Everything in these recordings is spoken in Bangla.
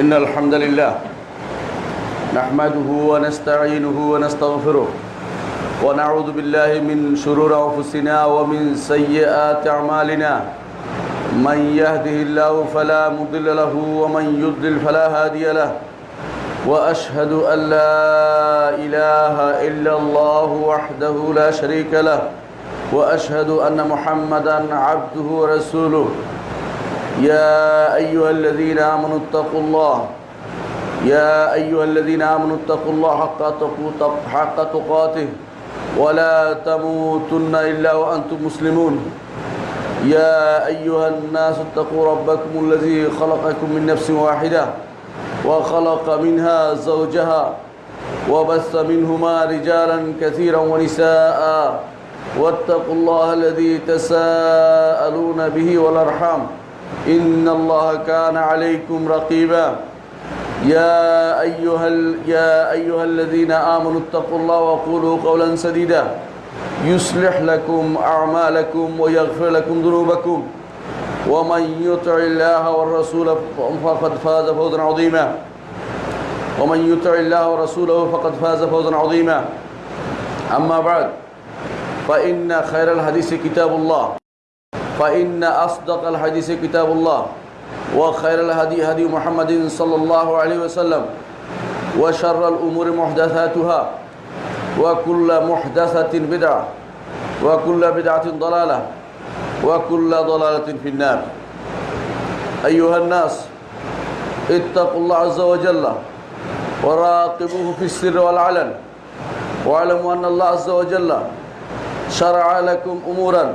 إن الحمد لله نحمده ونستعينه ونستغفره ونعوذ بالله من شرور أنفسنا ومن سيئات أعمالنا. من يهده الله فلا مضل له ومن يضلل فلا هادي له. وأشهد أن لا إله إلا الله وحده لا شريك له. وأشهد أن محمدا عبده ورسوله. يا أيها الذين آمنوا اتقوا الله. يا أيها الذين آمنوا اتقوا الله حق تقاته. ولا تموتن إلا وأنتم مسلمون. يا أيها الناس اتقوا ربكم الذي خلقكم من نفس واحدة. وخلق منها زوجها. وبث منهما رجالا كثيرا ونساء. واتقوا الله الذي تساءلون به والأرحام. إن الله كان عليكم رقيبا. يا أيها, يا أيها الذين آمنوا اتقوا الله وقولوا قولا سديدا. يصلح لكم أعمالكم ويغفر لكم ذنوبكم. ومن يطع الله والرسول فقد فاز فوزا عظيما. ومن يطع الله ورسوله فقد فاز فوزا عظيما. أما بعد فإن خير الحديث كتاب الله. فإن أصدق الحديث كتاب الله وخير الهدي هدي محمد صلى الله عليه وسلم وشر الأمور محدثاتها وكل محدثة بدعة وكل بدعة ضلالة وكل ضلالة في النار. أيها الناس اتقوا الله عز وجل وراقبوه في السر والعلن واعلموا أن الله عز وجل شرع لكم أمورا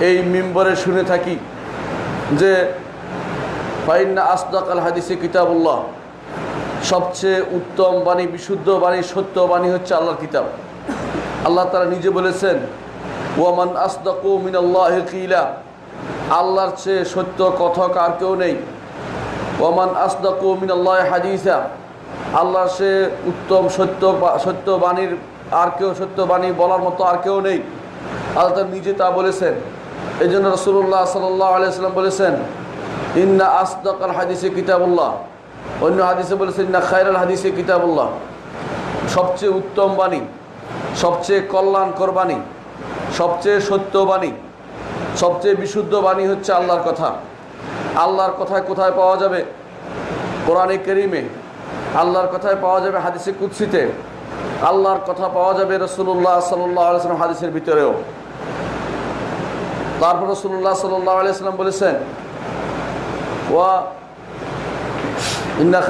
এই মিম্বরে শুনে থাকি যে ফাইন্না আসদাক আল হাদিসে কিতাবুল্লাহ, সবচেয়ে উত্তম বাণী, বিশুদ্ধ বাণী, সত্য বাণী হচ্ছে আল্লাহর কিতাব। আল্লাহ তারা নিজে বলেছেন, ওয়ামান আসদাকু মিনাল্লাহ কিলা আল্লাহর চেয়ে সত্য কথক আর কেউ নেই। ওমান আসদাকু মিনাল্লাহ হাদিসা আল্লাহর সে উত্তম সত্য বা- সত্য বাণীর আর কেউ সত্য বাণী বলার মতো আর কেউ নেই। আল্লাহ তার নিজে তা বলেছেন। এই জন্য রসুল্লাহ সাল্লাহ আলিয়াল্লাম বলেছেন, ইন্না আসদাক আল হাদিসে কিতাবুল্লাহ। অন্য হাদিসে বলেছেন, ইন্না খায়রাল হাদিসে কিতাবুল্লাহ। সবচেয়ে উত্তম বাণী, সবচেয়ে কল্যাণকর বাণী, সবচেয়ে সত্য বাণী, সবচেয়ে বিশুদ্ধ বাণী হচ্ছে আল্লাহর কথা। আল্লাহর কথায় কোথায় পাওয়া যাবে? কোরআনে কেরিমে। আল্লাহর কথায় পাওয়া যাবে হাদিসে কুৎসিতে আল্লাহর কথা পাওয়া যাবে রসুল্লাহ সাল্লাহ আলাইসলাম হাদিসের ভিতরেও। তারপর রসুল্লাহ সাল্লাহ আলাইসলাম বলেছেন, ওয়া ইন্না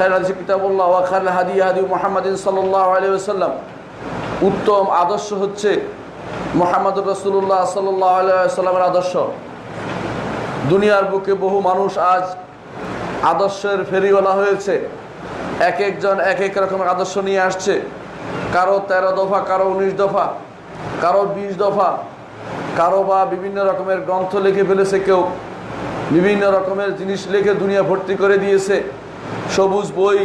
উত্তম আদর্শ হচ্ছে মোহাম্মদ রসুল্লাহ সাল্লাহ আদর্শ। দুনিয়ার বুকে বহু মানুষ আজ আদর্শের ফেরিওয়ালা হয়েছে। এক একজন এক এক রকমের আদর্শ নিয়ে আসছে। কারও তেরো দফা, কারও উনিশ দফা, কারও বিশ দফা কারও বা বিভিন্ন রকমের গ্রন্থ লিখে ফেলেছে কেউ, বিভিন্ন রকমের জিনিস লিখে দুনিয়া ভর্তি করে দিয়েছে। সবুজ বই,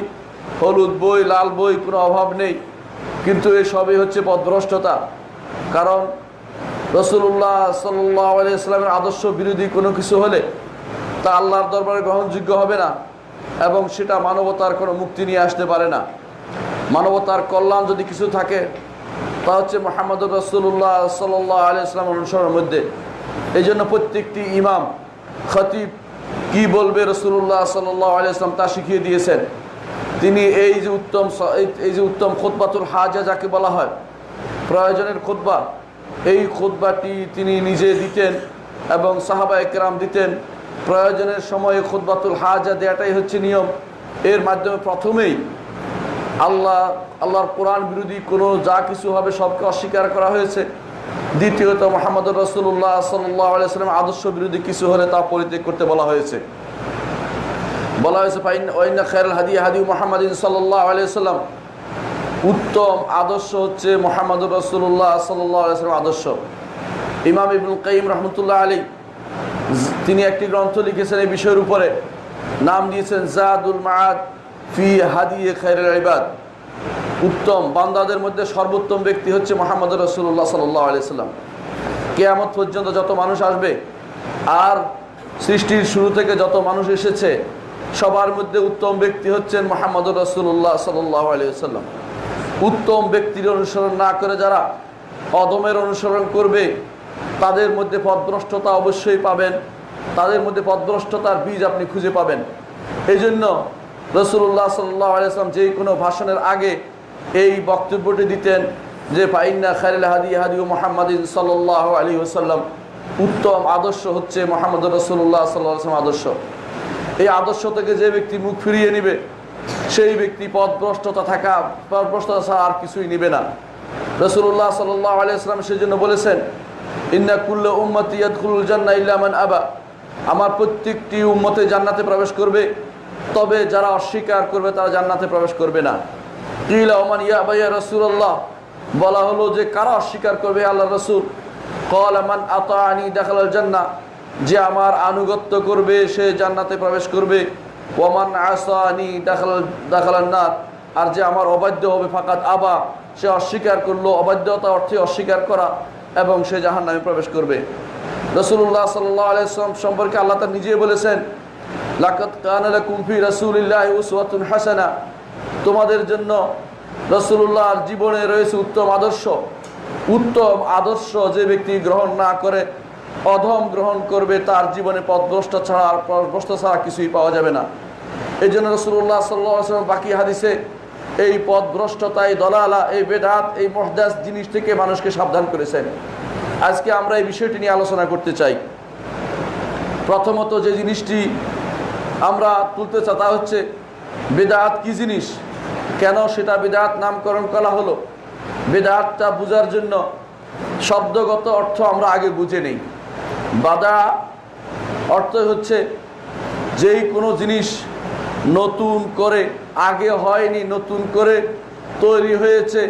হলুদ বই, লাল বই, কোনো অভাব নেই। কিন্তু এসবই হচ্ছে পদভ্রষ্টতা। কারণ রসুল্লাহ সাল্লাহ আদর্শ বিরোধী কোনো কিছু হলে তা আল্লাহর দরবারে গ্রহণযোগ্য হবে না এবং সেটা মানবতার কোনো মুক্তি নিয়ে আসতে পারে না। মানবতার কল্যাণ যদি কিছু থাকে তা হচ্ছে মোহাম্মদ রসুল্লাহ সাল্লাহ আলিয়া ইসলাম অনুসরণের মধ্যে। এই জন্য প্রত্যেকটি ইমাম, খতিব কি বলবে রসুল্লাহ সাল্লাহ আলিয়া ইসলাম তা শিখিয়ে দিয়েছেন। তিনি এই যে উত্তম এই- যে উত্তম খোদবাতুল হাজা যাকে বলা হয়, প্রয়োজনের খোদবা এই খোদবাটি তিনি নিজে দিতেন এবং সাহাবা একরাম দিতেন। প্রয়োজনের সময়ে খোদবাতুল হাজা দেওয়াটাই হচ্ছে নিয়ম। এর মাধ্যমে প্রথমেই আল্লাহ, আল্লাহর কোরআন বিরোধী কোনো যা কিছু হবে সবকে অস্বীকার করা হয়েছে। দ্বিতীয়ত মোহাম্মদ রসুল্লাহ সাল্লাম আদর্শ বিরোধী কিছু হলে তা পরিত্যাগ করতে বলা হয়েছে। বলা হয়েছে হাদি হাদি মোহাম্মদ সাল্লাহ আলিয়াল্লাম উত্তম আদর্শ হচ্ছে মোহাম্মদ রসুল্লাহ সাল্লাহ আদর্শ। ইমাম ইবুল কাইম রহমতুল্লাহ আলী তিনি একটি গ্রন্থ লিখেছেন এই বিষয়ের উপরে। নাম দিয়েছেন জাদুল মাহাদ ফি হাদিয়ে খাইরুল ইবাদ। উত্তম বান্দাদের মধ্যে সর্বোত্তম ব্যক্তি হচ্ছে মোহাম্মদ রসুল্লাহ সাল্লাহ আলিয়াল্লাম কেয়ামত পর্যন্ত যত মানুষ আসবে, আর সৃষ্টির শুরু থেকে যত মানুষ এসেছে, সবার মধ্যে উত্তম ব্যক্তি হচ্ছেন মোহাম্মদ রসুল্লাহ সাল্লাহ আলিয়াল্লাম উত্তম ব্যক্তির অনুসরণ না করে যারা অদমের অনুসরণ করবে, তাদের মধ্যে পদভ্রষ্টতা অবশ্যই পাবেন। তাদের মধ্যে পদভ্রষ্টতার বীজ আপনি খুঁজে পাবেন। এই জন্য রসুল্লাহ সাল্লাহ আলিয়াল্লাম যে কোনো ভাষণের আগে এই বক্তব্যটি দিতেন যে, ফাইন্না খারিল হাদি হাদি মোহাম্মদিন সাল্লাহ আলী ওসাল্লাম উত্তম আদর্শ হচ্ছে মোহাম্মদ রসুল্লাহ সাল্লাম আদর্শ। এই আদর্শ থেকে যে ব্যক্তি মুখ ফিরিয়ে নিবে, সেই ব্যক্তি পদভ্রষ্টতা থাকা পদভ্রষ্টতা ছাড়া আর কিছুই নিবে না। রসুল্লাহ সাল্লাহ আলিয়াল্লাম সেই জন্য বলেছেন, ইন্না কুল্ল উম্মত ইয়াদুল জান্না ইল্লামান আবা। আমার প্রত্যেকটি উম্মতে জান্নাতে প্রবেশ করবে তবে যারা অস্বীকার করবে তারা জান্নাতে প্রবেশ করবে না। কিলা ইয়া ভাইয়া রসুল্লাহ বলা হলো যে কারা অস্বীকার করবে আল্লাহ রসুল? কল আমান আতানি দেখাল জান্না যে আমার আনুগত্য করবে, সে জান্নাতে প্রবেশ করবে। ওমান আসানি দেখাল দেখালার নাথ আর যে আমার অবাধ্য হবে ফাঁকাত আবা, সে অস্বীকার করল। অবাধ্যতা অর্থে অস্বীকার করা, এবং সে জাহান নামে প্রবেশ করবে। রসুল্লাহ সাল্লাহ আলাইসলাম সম্পর্কে আল্লাহ তার নিজে বলেছেন লাকত কানালা কুমফি রসুলিল্লাহ উসওয়াতুন হাসানা। তোমাদের জন্য রসুল্লাহর জীবনে রয়েছে উত্তম আদর্শ। উত্তম আদর্শ যে ব্যক্তি গ্রহণ না করে, অধম গ্রহণ করবে, তার জীবনে পথভ্রষ্ট ছাড়া আর পথভ্রষ্ট ছাড়া কিছুই পাওয়া যাবে না। এই জন্য রসুল্লাহ সাল্লাম বাকি হাদিসে এই পথভ্রষ্টতা এই দলালা, এই বেদাত, এই মহদাস জিনিস থেকে মানুষকে সাবধান করেছেন। আজকে আমরা এই বিষয়টি নিয়ে আলোচনা করতে চাই। প্রথমত যে জিনিসটি আমরা তুলতে চাই, তা হচ্ছে বেদাত কি জিনিস? কেন সেটা বেদাত নামকরণ করা হলো? বেদাতটা বোঝার জন্য শব্দগত অর্থ আমরা আগে বুঝে নেই। বাদা অর্থ হচ্ছে যেই কোনো জিনিস নতুন করে, আগে হয়নি, নতুন করে তৈরি হয়েছে,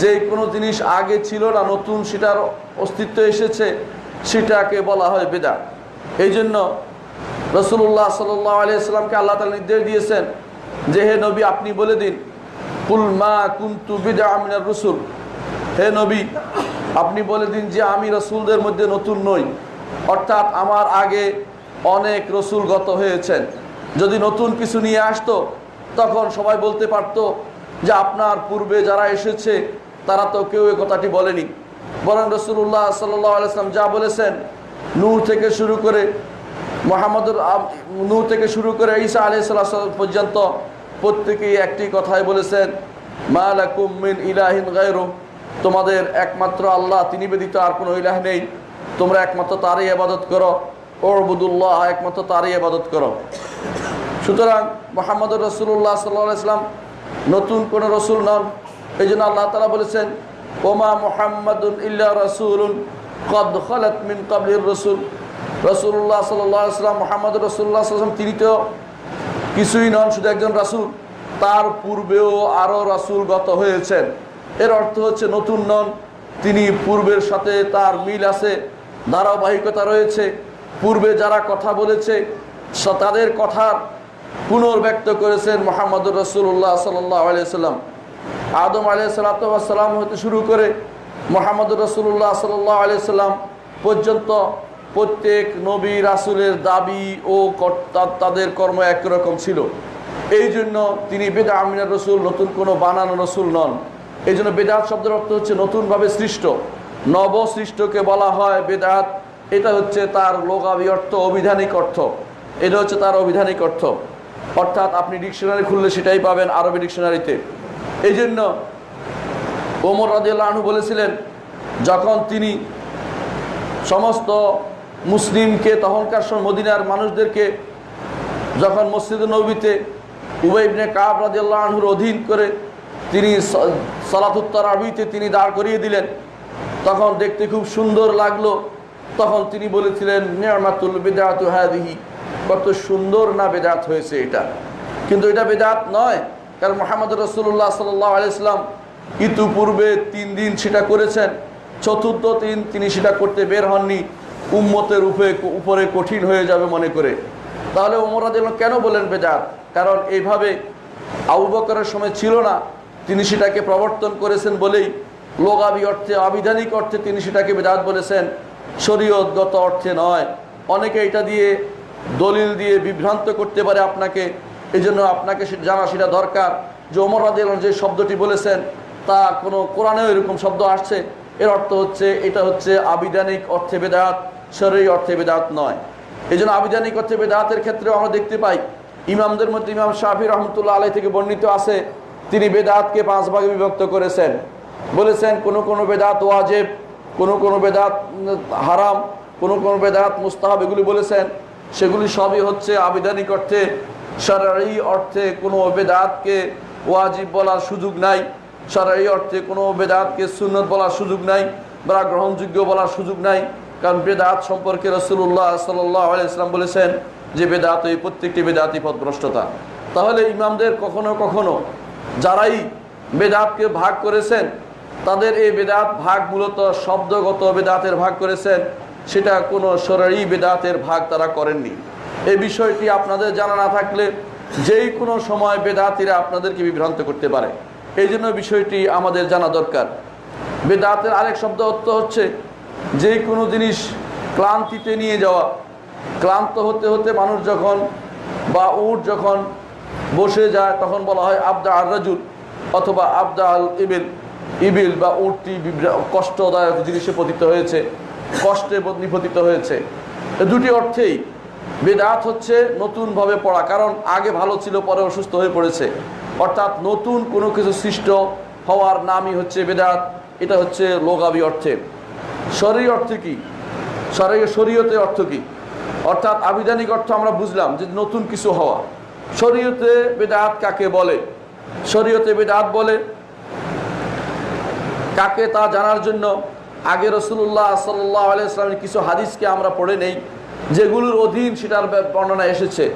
যেই কোনো জিনিস আগে ছিল না, নতুন সেটার অস্তিত্ব এসেছে, সেটাকে বলা হয় বেদা এই জন্য রসুল্লাহ সাল্লাহ আলিয়াল্লামকে আল্লাহ তালা নির্দেশ দিয়েছেন যে, হে নবী, আপনি বলে দিন, কুল মা কুন্তু বিদা আমিনার রসুল। হে নবী, আপনি বলে দিন যে, আমি রসুলদের মধ্যে নতুন নই। অর্থাৎ আমার আগে অনেক রসুল গত হয়েছেন। যদি নতুন কিছু নিয়ে আসতো, তখন সবাই বলতে পারতো যে, আপনার পূর্বে যারা এসেছে, তারা তো কেউ এ কথাটি বলেনি। বলেন রসুল্লাহ সাল্লাহ আলাইসলাম যা বলেছেন, নূর থেকে শুরু করে মোহাম্মদুর নূর থেকে শুরু করে ঈসা আলি সাল্লাহ পর্যন্ত প্রত্যেকেই একটি কথাই বলেছেন মালাকুম মিন ইলাহিন গায়রু। তোমাদের একমাত্র আল্লাহ, তিনি ব্যতীত আর কোনো ইলাহ নেই। তোমরা একমাত্র তারই আবাদত করো। ওরবুদুল্লাহ একমাত্র তারই আবাদত করো। সুতরাং মোহাম্মদ রসুল্লাহ সাল্লাহ ইসলাম নতুন কোনো রসুল নন। এই জন্য আল্লাহ তালা বলেছেন, ওমা মোহাম্মদুল ইল্লা রসুল কদ খলত মিন কবলির রসুল। রসুল্লাহ সাল্লাম মোহাম্মদ রসুল্লাহ সাল্লাম তিনি তো কিছুই নন, শুধু একজন রাসুল। তার পূর্বেও আরও রাসুল গত হয়েছেন। এর অর্থ হচ্ছে নতুন নন, তিনি পূর্বের সাথে তার মিল আছে, ধারাবাহিকতা রয়েছে। পূর্বে যারা কথা বলেছে তাদের কথার পুনর্ব্যক্ত করেছেন মোহাম্মদুর রসুল্লাহ সাল্লাহ আলিয়াল্লাম আদম আলিয়া সাল্লাম হতে শুরু করে মোহাম্মদুর রসুল্লাহ সাল্লাহ আলিয়াল্লাম পর্যন্ত প্রত্যেক নবী রাসুলের দাবি ও তাদের কর্ম একরকম ছিল। এই জন্য তিনি বেদা আমিনার রসুল, নতুন কোনো বানানো রসুল নন। এই জন্য বেদাত শব্দের অর্থ হচ্ছে নতুনভাবে সৃষ্ট। নব সৃষ্টকে বলা হয় বেদাত। এটা হচ্ছে তার লোকাবি অর্থ, অভিধানিক অর্থ। এটা হচ্ছে তার অভিধানিক অর্থ। অর্থাৎ আপনি ডিকশনারি খুললে সেটাই পাবেন আরবি ডিকশনারিতে। এই জন্য ওমর রাজিয়াল্লাহ আনহু বলেছিলেন, যখন তিনি সমস্ত মুসলিমকে তখনকার সময় মদিনার মানুষদেরকে যখন মসজিদ নবীতে উবাইবনে কাব রাজিয়াল্লাহ আনহুর অধীন করে তিনি সালাতুত্তর আবিতে তিনি দাঁড় করিয়ে দিলেন, তখন দেখতে খুব সুন্দর লাগল। তখন তিনি বলেছিলেন, নিয়ামাতুল বিদায়াতু হাদিহি কত সুন্দর না বেদাত হয়েছে এটা। কিন্তু এটা বেদাত নয়, কারণ মোহাম্মদ রসুল্লাহ সাল্লাহ আলাইসলাম ইতিপূর্বে তিন দিন সেটা করেছেন, চতুর্থ দিন তিনি সেটা করতে বের হননি। উম্মতের উপরে উপরে কঠিন হয়ে যাবে মনে করে। তাহলে ওমরাদ কেন বলেন বেদাত কারণ এইভাবে আবু বকরের সময় ছিল না, তিনি সেটাকে প্রবর্তন করেছেন বলেই লোগাবি অর্থে, আবিধানিক অর্থে তিনি সেটাকে বেদাত বলেছেন। শরীয়তগত অর্থে নয়। অনেকে এটা দিয়ে দলিল দিয়ে বিভ্রান্ত করতে পারে আপনাকে। এই জন্য আপনাকে জানা সেটা দরকার যে ওমর আনহু যে শব্দটি বলেছেন, তা কোনো কোরআনেও এরকম শব্দ আসছে। এর অর্থ হচ্ছে, এটা হচ্ছে আবিধানিক অর্থে বেদাত শরীর অর্থে বেদাত নয়। এই জন্য আবিধানিক অর্থে বেদাতের ক্ষেত্রেও আমরা দেখতে পাই, ইমামদের মধ্যে ইমাম শাহি রহমতুল্লাহ আলাই থেকে বর্ণিত আছে, তিনি বেদাতকে পাঁচ ভাগে বিভক্ত করেছেন। বলেছেন, কোনো কোনো বেদাত ওয়াজেব, কোনো কোনো বেদাত হারাম, কোনো কোনো বেদাত মুস্তাহাব, এগুলি বলেছেন। সেগুলি সবই হচ্ছে আবিধানিক অর্থে সরারি অর্থে কোনো বেদাতকে ওয়াজিব বলার সুযোগ নাই সরারি অর্থে কোনো বেদাতকে সুন্নত বলার সুযোগ নাই, বা গ্রহণযোগ্য বলার সুযোগ নাই। কারণ বেদাত সম্পর্কে রসুল্লাহ সাল্লাম বলেছেন যে বেদাত এই প্রত্যেকটি বেদাতই পথভ্রষ্টতা। তাহলে ইমামদের কখনো কখনো যারাই বেদাতকে ভাগ করেছেন, তাদের এই বেদাত ভাগ মূলত শব্দগত বেদাতের ভাগ করেছেন, সেটা কোনো সরারি বেদাতের ভাগ তারা করেননি। এই বিষয়টি আপনাদের জানা না থাকলে যেই কোনো সময় বেদাতিরা আপনাদেরকে বিভ্রান্ত করতে পারে। এই জন্য বিষয়টি আমাদের জানা দরকার। বেদাতের আরেক শব্দ অর্থ হচ্ছে যে কোনো জিনিস ক্লান্তিতে নিয়ে যাওয়া। ক্লান্ত হতে হতে মানুষ যখন বা উট যখন বসে যায়, তখন বলা হয় আবদা আর রাজুল অথবা আবদা আল ইবিল। ইবিল বা উটটি কষ্টদায়ক জিনিসে পতিত হয়েছে, কষ্টে নিপতিত হয়েছে। দুটি অর্থেই বেদাত হচ্ছে নতুনভাবে পড়া, কারণ আগে ভালো ছিল, পরে অসুস্থ হয়ে পড়েছে। অর্থাৎ নতুন কোনো কিছু সৃষ্ট হওয়ার নামই হচ্ছে বেদাত। এটা হচ্ছে লোগাবি অর্থে। শরীর অর্থে কি? শরীর শরীয়তে অর্থ কি? অর্থাৎ আবিধানিক অর্থ আমরা বুঝলাম যে নতুন কিছু হওয়া। শরীয়তে বেদাত কাকে বলে? শরীয়তে বেদাত বলে কাকে তা জানার জন্য? আগে রসুল্লাহ সাল্লাহ আলাইসলামের কিছু হাদিসকে আমরা পড়ে নেই, যেগুলোর অধীন সেটার ব- বর্ণনা এসেছে।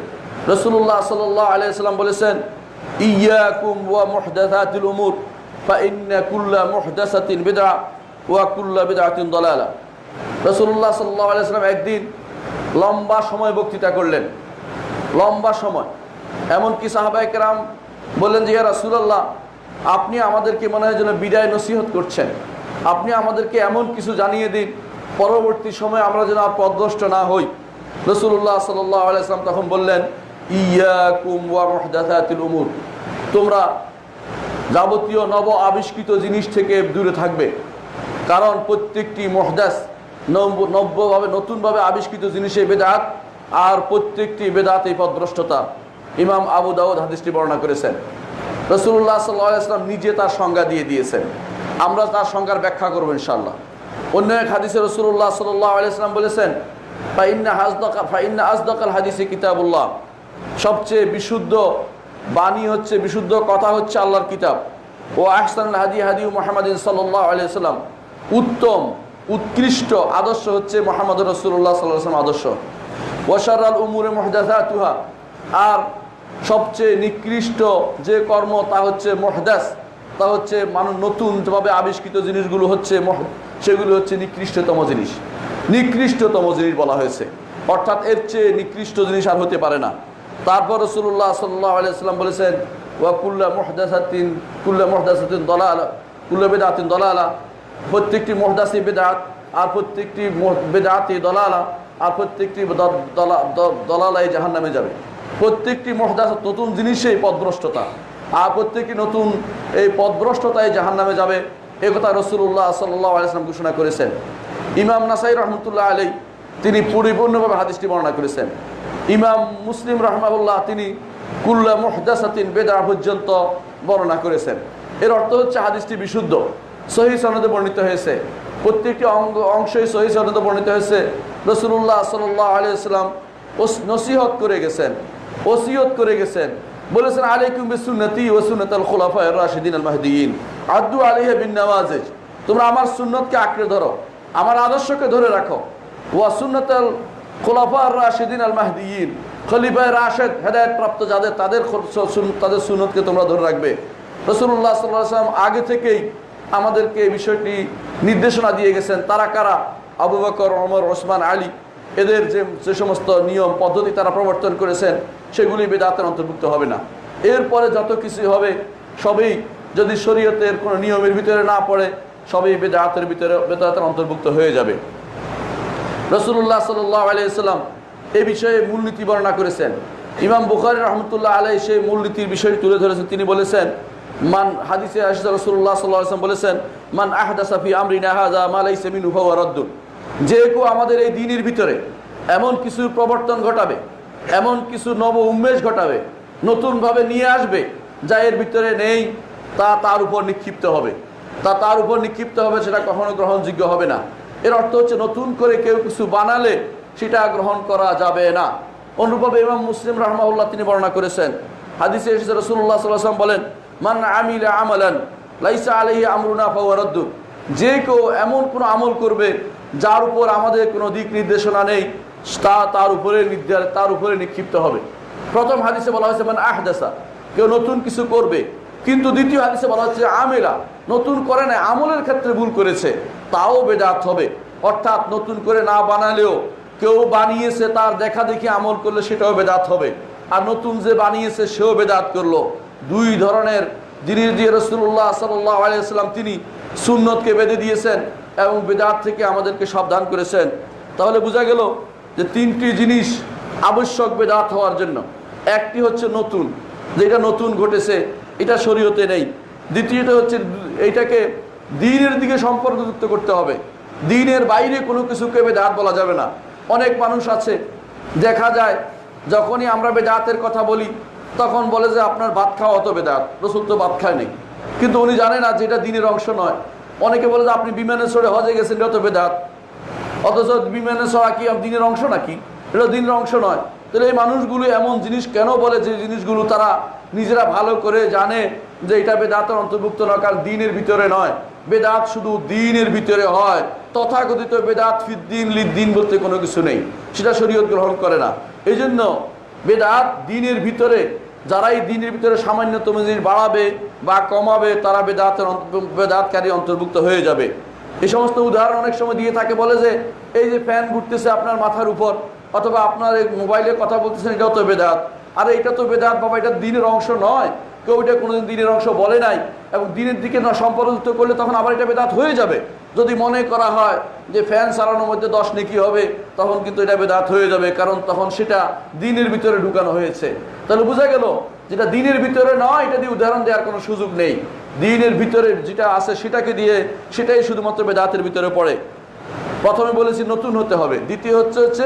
রসুল্লাহ সাল্লাহ আলাইসাল্লাম বলেছেন, ইয়াকুম ওয়া মুহদাসাতিল উমুর, ফাইন্না কুল্লা মুহদাসাতিন বিদআ। রসুল্লাহ সাল্লাহ একদিন লম্বা সময় বক্তৃতা করলেন। লম্বা সময়। এমনকি সাহাবাইকেরাম বললেন যে, ইয়া রাসূলুল্লাহ, আপনি আমাদেরকে মনে হয় যেন বিদায় নসিহত করছেন। আপনি আমাদেরকে এমন কিছু জানিয়ে দিন, পরবর্তী সময় আমরা যেন আর পদভ্রষ্ট না হই। রসুল্লাহ সাল্লাহ আলাইসলাম তখন বললেন উমুর। তোমরা যাবতীয় নব আবিষ্কৃত জিনিস থেকে দূরে থাকবে। কারণ প্রত্যেকটি মহদাস নব্য নব্যভাবে, নতুনভাবে আবিষ্কৃত জিনিসে বেদাত আর প্রত্যেকটি বেদাত এই পদভ্রষ্টতা। ইমাম আবু দাউদ হাদিসটি বর্ণনা করেছেন। রসুল্লাহ সাল্লাম নিজে তার সংজ্ঞা দিয়ে দিয়েছেন। আমরা তার সংজ্ঞার ব্যাখ্যা করব ইনশাল্লাহ অন্য এক হাদিসে রসুল্লাহ সাল্লাহ বলেছেন ফাইন্না ফাইন্না কিতাবুল্লাহ। সবচেয়ে বিশুদ্ধ বাণী হচ্ছে, বিশুদ্ধ কথা হচ্ছে আল্লাহর কিতাব। ও আহসান হাদি হাদি মোহাম্মদিন সাল্লাহ আলিয়াল্লাম উত্তম, উৎকৃষ্ট আদর্শ হচ্ছে মোহাম্মদ রসুল্লাহ সাল্লাম আদর্শ। ওয়াশারাল উমুরে মহদাসা তুহা আর সবচেয়ে নিকৃষ্ট যে কর্ম তা হচ্ছে মহদাস। তা হচ্ছে মানুষ নতুনভাবে আবিষ্কৃত জিনিসগুলো হচ্ছে সেগুলো হচ্ছে নিকৃষ্টতম জিনিস। নিকৃষ্টতম জিনিস বলা হয়েছে। অর্থাৎ এর চেয়ে নিকৃষ্ট জিনিস আর হতে পারে না। তারপর রসুল্লাহ সাল্লাহ আলিয়াল্লাম বলেছেন, ওয়া কুল্লা মহদাসাতিন কুল্লা মহদাসাতিন দলালা, কুল্লা বেদাতিন দলালা। প্রত্যেকটি মহদাসি বেদাত আর প্রত্যেকটি বেদাতি দলালা আর প্রত্যেকটি দলালাই জাহান নামে যাবে। প্রত্যেকটি মহদাস নতুন জিনিসেই পদভ্রষ্টতা আর প্রত্যেকটি নতুন এই পদভ্রষ্টতায় জাহান নামে যাবে। এ কথা রসুল্লাহ সাল্লাহ আলাইসলাম ঘোষণা করেছেন। ইমাম নাসাই রহমতুল্লাহ আলী তিনি পরিপূর্ণভাবে হাদিসটি বর্ণনা করেছেন। ইমাম মুসলিম রহমাউল্লাহ তিনি কুল্লা মুহদাসাতিন বেদা পর্যন্ত বর্ণনা করেছেন। এর অর্থ হচ্ছে হাদিসটি বিশুদ্ধ। সহি সনদে বর্ণিত হয়েছে। প্রত্যেকটি অঙ্গ অংশই সহি সনদে বর্ণিত হয়েছে। রসুল্লাহ সাল্লাহ আলিয়াল্লাম নসিহত করে গেছেন, ওসিয়ত করে গেছেন। বলেছেন, আলাইকুম বিসুন্নতি ও সুন্নাতাল খুলাফা রাশিদিন আল মাহদিয়িন। আদু আলাইহি বিন নওয়াজিজ তোমরা আমার সুন্নতকে আঁকড়ে ধরো, আমার আদর্শকে ধরে রাখো। ওয়া সুন্নাতাল খুলাফা রাশিদিন আল মাহদিয়িন। খলিফায় রাশেদ হেদায়ত প্রাপ্ত যাদের, তাদের তাদের সুনতকে তোমরা ধরে রাখবে। রসুল্লাহ সাল্লাহ সাল্লাম আগে থেকেই আমাদেরকে এই বিষয়টি নির্দেশনা দিয়ে গেছেন। তারা কারা? আবু বকর, ওমর, ওসমান, আলী। এদের যে যে সমস্ত নিয়ম, পদ্ধতি তারা প্রবর্তন করেছেন, সেগুলি বেদাতের অন্তর্ভুক্ত হবে না। এরপরে যত কিছু হবে, সবই যদি শরীয়তের কোনো নিয়মের ভিতরে না পড়ে, সবই বেদাতের ভিতরে, বেদাতের অন্তর্ভুক্ত হয়ে যাবে। রসুল্লাহ সাল্লাহ আলিয়াল্লাম এ বিষয়ে মূলনীতি বর্ণনা করেছেন। ইমাম বুখারি রহমতুল্লাহ আলাই সেই মূলনীতির বিষয়টি তুলে ধরেছেন। তিনি বলেছেন মান হাদিসে রসুল্লাহ সাল্লাহ আসলাম বলেছেন, মান আহদাসাফি আমরিন আহাদা মালাই সেমিন উফাওয়ারদ্দুন যে কেউ আমাদের এই দিনের ভিতরে এমন কিছু প্রবর্তন ঘটাবে, এমন কিছু নব উন্মেষ ঘটাবে, নতুনভাবে নিয়ে আসবে, যা এর ভিতরে নেই, তা তার উপর নিক্ষিপ্ত হবে। তা তার উপর নিক্ষিপ্ত হবে, সেটা কখনো গ্রহণযোগ্য হবে না। এর অর্থ হচ্ছে নতুন করে কেউ কিছু বানালে সেটা গ্রহণ করা যাবে না। অনুরূপভাবে ইমাম মুসলিম রহমাউল্লাহ তিনি বর্ণনা করেছেন। হাদিসে রসুল্লাহ সাল্লাম বলেন মান আমিলা আমালান, লাইসা আলহি আমরুনা ফাওয়ারদ্দুন যে কেউ এমন কোনো আমল করবে যার উপর আমাদের কোনো দিক নির্দেশনা নেই, তা তার উপরে তার উপরে নিক্ষিপ্ত হবে। প্রথম হাদিসে বলা হয়েছে মানে আহদাসা কেউ নতুন কিছু করবে। কিন্তু দ্বিতীয় হাদিসে বলা হচ্ছে, আমেলা নতুন করে না আমলের ক্ষেত্রে ভুল করেছে, তাও বেদাত হবে। অর্থাৎ নতুন করে না বানালেও কেউ বানিয়েছে, তার দেখা দেখি আমল করলে সেটাও বেদাত হবে। আর নতুন যে বানিয়েছে, সেও বেদাত করল। দুই ধরনের জিনিস দিয়ে রসুল্লাহ সাল্লাহ আলিয়াল্লাম তিনি সুন্নতকে বেঁধে দিয়েছেন এবং বেদাত থেকে আমাদেরকে সাবধান করেছেন। তাহলে বোঝা গেল যে তিনটি জিনিস আবশ্যক বেদাত হওয়ার জন্য। একটি হচ্ছে নতুন, যেটা নতুন ঘটেছে, এটা শরীয়তে নেই। দ্বিতীয়টা হচ্ছে এইটাকে দিনের দিকে সম্পর্কযুক্ত করতে হবে। দিনের বাইরে কোনো কিছুকে বেদাত বলা যাবে না। অনেক মানুষ আছে, দেখা যায়, যখনই আমরা বেদাতের কথা বলি তখন বলে যে আপনার ভাত খাওয়া অত বেদাত, রসুল তো ভাত খায় নেই কিন্তু উনি জানে না যে এটা দিনের অংশ নয়। অনেকে বলে যে আপনি বিমানে চড়ে হজে গেছেন, এটা বেদাত। অথচ বিমানে চড়া কি দিনের অংশ নাকি? এটা দিনের অংশ নয়। তাহলে এই মানুষগুলো এমন জিনিস কেন বলে যে জিনিসগুলো তারা নিজেরা ভালো করে জানে যে এটা বেদাতের অন্তর্ভুক্ত নয়, কারণ দিনের ভিতরে নয়। বেদাত শুধু দিনের ভিতরে হয়। তথাকথিত বেদাত ফিদ্দিন লিদ্দিন বলতে কোনো কিছু নেই। সেটা শরীয়ত গ্রহণ করে না। এই জন্য বেদাত দিনের ভিতরে যারাই দিনের ভিতরে সামান্যতম জিনিস বাড়াবে বা কমাবে, তারা বেদাতের বেদাতকারী অন্তর্ভুক্ত হয়ে যাবে। এই সমস্ত উদাহরণ অনেক সময় দিয়ে থাকে, বলে যে, এই যে ফ্যান ঘুরতেছে আপনার মাথার উপর, অথবা আপনার এই মোবাইলে কথা বলতেছেন, এটাও তো বেদাত। আর এটা তো বেদাত, বাবা, এটা দিনের অংশ নয়। কেউ এটা কোনোদিন দিনের অংশ বলে নাই এবং দিনের দিকে না সম্পর্কিত করলে তখন আবার এটা বেদাত হয়ে যাবে। যদি মনে করা হয় যে ফ্যান চালানোর মধ্যে দশ নেকি হবে, তখন কিন্তু এটা বেদাত হয়ে যাবে, কারণ তখন সেটা দিনের ভিতরে ঢুকানো হয়েছে। তাহলে বোঝা গেল, যেটা দিনের ভিতরে নয়, এটা দিয়ে উদাহরণ দেওয়ার কোনো সুযোগ নেই। দিনের ভিতরে যেটা আছে সেটাকে দিয়ে সেটাই শুধুমাত্র বেদাতের ভিতরে পড়ে। প্রথমে বলেছি নতুন হতে হবে, দ্বিতীয় হচ্ছে হচ্ছে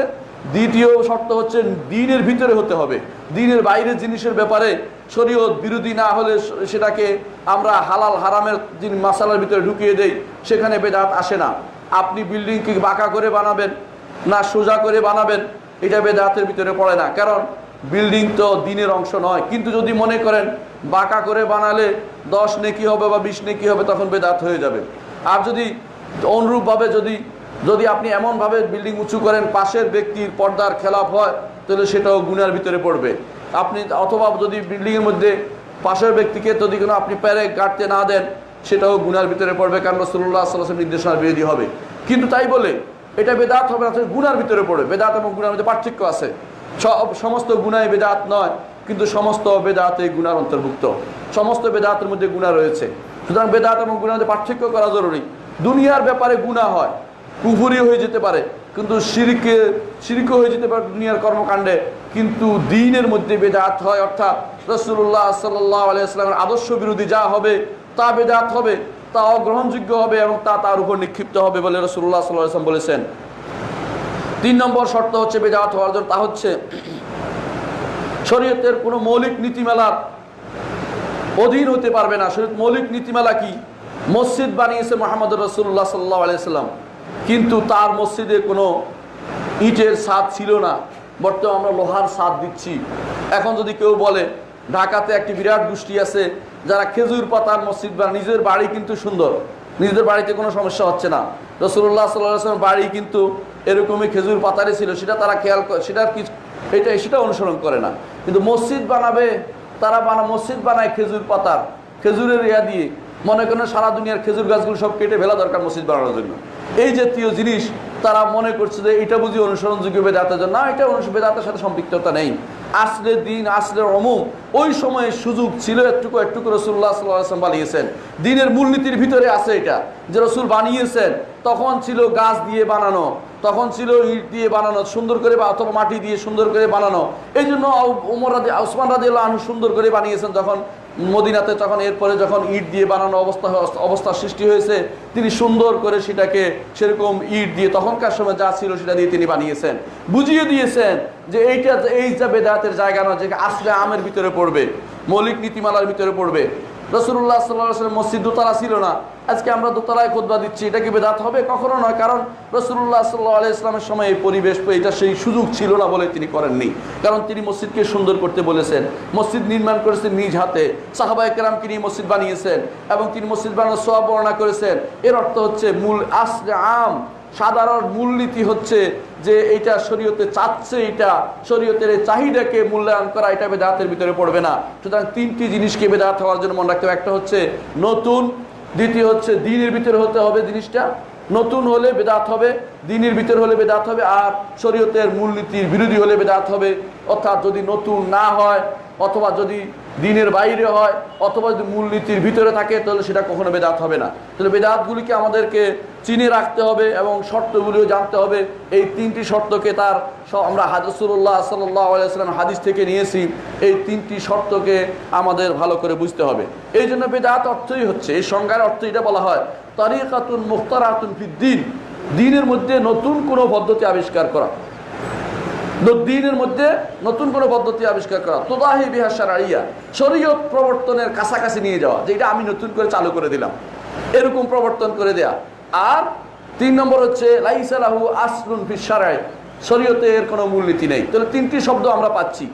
দ্বিতীয় শর্ত হচ্ছে দিনের ভিতরে হতে হবে। দিনের বাইরের জিনিসের ব্যাপারে শরীয়ত বিরোধী না হলে সেটাকে আমরা হালাল হারামের মাসালার ভিতরে ঢুকিয়ে দেই, সেখানে বেদাত আসে না। আপনি বিল্ডিং কি বাঁকা করে বানাবেন না সোজা করে বানাবেন, এটা বেদাতের ভিতরে পড়ে না। কারণ বিল্ডিং তো দিনের অংশ নয়। কিন্তু যদি মনে করেন বাঁকা করে বানালে দশ নেকি হবে বা বিশ নেকি হবে, তখন বেদাত হয়ে যাবে। আর যদি অনুরূপভাবে যদি যদি আপনি এমনভাবে বিল্ডিং উঁচু করেন, পাশের ব্যক্তির পর্দার খেলাপ হয়, তাহলে সেটাও গুনার ভিতরে পড়বে। আপনি অথবা যদি বিল্ডিংয়ের মধ্যে পাশের ব্যক্তিকে যদি কোনো আপনি প্যারে কাটতে না দেন, সেটাও গুনার ভিতরে পড়বে, কারণ রসুল্লাহ সাল্লাহ নির্দেশনার বিরোধী হবে। কিন্তু তাই বলে, এটা বেদাত হবে না গুনার ভিতরে পড়বে। বেদাত এবং গুনার মধ্যে পার্থক্য আছে। সব, সমস্ত গুণায় বেদাত নয়, কিন্তু সমস্ত বেদাতে গুনার অন্তর্ভুক্ত। সমস্ত বেদাতের মধ্যে গুণা রয়েছে। সুতরাং বেদাত এবং গুণার মধ্যে পার্থক্য করা জরুরি। দুনিয়ার ব্যাপারে গুণা হয়। কুফুরি হয়ে যেতে পারে, কিন্তু সিরিকে সিরিকে হয়ে যেতে পারে দুনিয়ার কর্মকাণ্ডে, কিন্তু দিনের মধ্যে বেদাত হয়, অর্থাৎ রসুল্লাহ সাল্লাহ আদর্শ বিরোধী যা হবে, তা বেদাত হবে, তা অগ্রহণযোগ্য হবে এবং তা তার উপর নিক্ষিপ্ত হবে বলে রসুল্লাহ সাল্লাহ আসলাম বলেছেন। তিন নম্বর শর্ত হচ্ছে বেদাত হওয়ার জন্য, তা হচ্ছে শরীয়তের কোনো মৌলিক নীতিমালার অধীন হতে পারবে না। শরীয়ত মৌলিক নীতিমালা কি? মসজিদ বানিয়েছে মোহাম্মদ রসুল্লাহ সাল্লাহ আলিয়াল্লাম কিন্তু তার মসজিদে কোনো ইটের স্বাদ ছিল না। বর্তমানে আমরা লোহার স্বাদ দিচ্ছি। এখন যদি কেউ বলে, ঢাকাতে একটি বিরাট গোষ্ঠী আছে, যারা খেজুর পাতার মসজিদ বা নিজের বাড়ি কিন্তু সুন্দর, নিজেদের বাড়িতে কোনো সমস্যা হচ্ছে না। রসুল্লাহ সাল্লাহ বাড়ি কিন্তু এরকমই খেজুর পাতারই ছিল, সেটা তারা খেয়াল সেটার কি এটা সেটা অনুসরণ করে না। কিন্তু মসজিদ বানাবে, তারা বানা মসজিদ বানায় খেজুর পাতার। খেজুরের ইয়া দিয়ে। মনে করেন সারা দুনিয়ার খেজুর গাছগুলো সব কেটে ফেলা দরকার মসজিদ বানানোর জন্য। এই জাতীয় জিনিস তারা মনে করছে যে এটা বুঝি অনুসরণযোগ্য বেদাতের জন্য। না, এটা বেদাতের সাথে সম্পৃক্ততা নেই। আসলে দিন, আসলে অমুক। ওই সময়ে সুযোগ ছিল একটুকু একটুকু রসুল্লাহ সাল্লাম বানিয়েছেন। দিনের মূলনীতির ভিতরে আছে এটা, যে রসুল বানিয়েছেন। তখন ছিল গাছ দিয়ে বানানো, তখন ছিল ইট দিয়ে বানানো, সুন্দর করে বা অথবা মাটি দিয়ে সুন্দর করে বানানো। এই জন্য উমর রাজি ওসমান রাজি আনহু সুন্দর করে বানিয়েছেন। যখন মদিনাতে তখন এরপরে যখন ইট দিয়ে বানানো অবস্থা অবস্থার সৃষ্টি হয়েছে, তিনি সুন্দর করে সেটাকে সেরকম ইট দিয়ে তখনকার সময় যা ছিল সেটা দিয়ে তিনি বানিয়েছেন। বুঝিয়ে দিয়েছেন যে এইটা এই যা বেদাতের জায়গা নয় যে আসলে আমের ভিতরে পড়বে, মৌলিক নীতিমালার ভিতরে পড়বে। রসুল্লাহ সাল্লাহ মসজিদ দোতলা ছিল না। আজকে আমরা দোতলায় খোদবা দিচ্ছি, এটা কি বেদাত হবে? কখনো নয়, কারণ রসুল্লাহ সাল্লাহ আলি ইসলামের সময় এই পরিবেশ, এটা সেই সুযোগ ছিল না বলে তিনি করেননি। কারণ তিনি মসজিদকে সুন্দর করতে বলেছেন, মসজিদ নির্মাণ করেছেন নিজ হাতে। সাহাবায় কেরামকে নিয়ে মসজিদ বানিয়েছেন এবং তিনি মসজিদ বানানোর সব বর্ণনা করেছেন। এর অর্থ হচ্ছে মূল আসলে আম সাধারণ মূলনীতি হচ্ছে যে এটা শরীয়তে চাচ্ছে এটা শরীয়তের চাহিদাকে মূল্যায়ন করা, এটা বেদাতের ভিতরে পড়বে না। সুতরাং তিনটি জিনিসকে বেদাত হওয়ার জন্য মনে রাখতে হবে। একটা হচ্ছে নতুন, দ্বিতীয় হচ্ছে দিনের ভিতরে হতে হবে জিনিসটা। নতুন হলে বেদাত হবে, দিনের ভিতরে হলে বেদাত হবে, আর শরীয়তের মূলনীতির বিরোধী হলে বেদাত হবে। অর্থাৎ যদি নতুন না হয় অথবা যদি দিনের বাইরে হয়, অথবা যদি মূলনীতির ভিতরে থাকে, তাহলে সেটা কখনো বেদাত হবে না। তাহলে বেদাতগুলিকে আমাদেরকে চিনে রাখতে হবে এবং শর্তগুলিও জানতে হবে। এই তিনটি শর্তকে তার আমরা হাদিসুল্লাহ সাল্লাহ আলাইসালাম হাদিস থেকে নিয়েছি। এই তিনটি শর্তকে আমাদের ভালো করে বুঝতে হবে। এই জন্য বেদাত অর্থই হচ্ছে, এই সংজ্ঞার অর্থ এটা বলা হয়, তারিকাতুন মুখতারাতুন ফিদ্দিন। দিনের মধ্যে নতুন কোনো পদ্ধতি আবিষ্কার করা। দিনের মধ্যে নতুন কোনো পদ্ধতি আবিষ্কার করা, তোদাহি বিহাসার আড়িয়া শরীয়ত প্রবর্তনের কাছাকাছি নিয়ে যাওয়া, যেটা আমি নতুন করে চালু করে দিলাম। এরকম প্রবর্তন করে দেয়া। আর তিন নম্বর হচ্ছে লাইসালাহু আসলুন ফিসারায় শরীয়তে এর কোনো মূলনীতি নেই। তাহলে তিনটি শব্দ আমরা পাচ্ছি।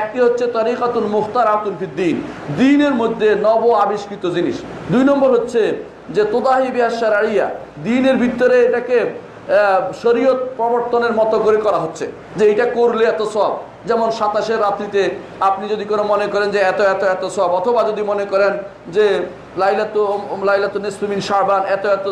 একটি হচ্ছে তরিকাতুন মুখতার আতুন ফিদ্দিন দিনের মধ্যে নব আবিষ্কৃত জিনিস। দুই নম্বর হচ্ছে যে তোদাহি বিহাসার আড়িয়া দিনের ভিতরে এটাকে শরীয়ত প্রবর্তনের মতো করে করা হচ্ছে যে এটা করলে এত সব যেমন সাতাশের রাত্রিতে আপনি যদি কোনো মনে করেন যে এত এত এত সব অথবা যদি মনে করেন যে লাইলাত লাইলাত নেসমিন শাহবান এত এত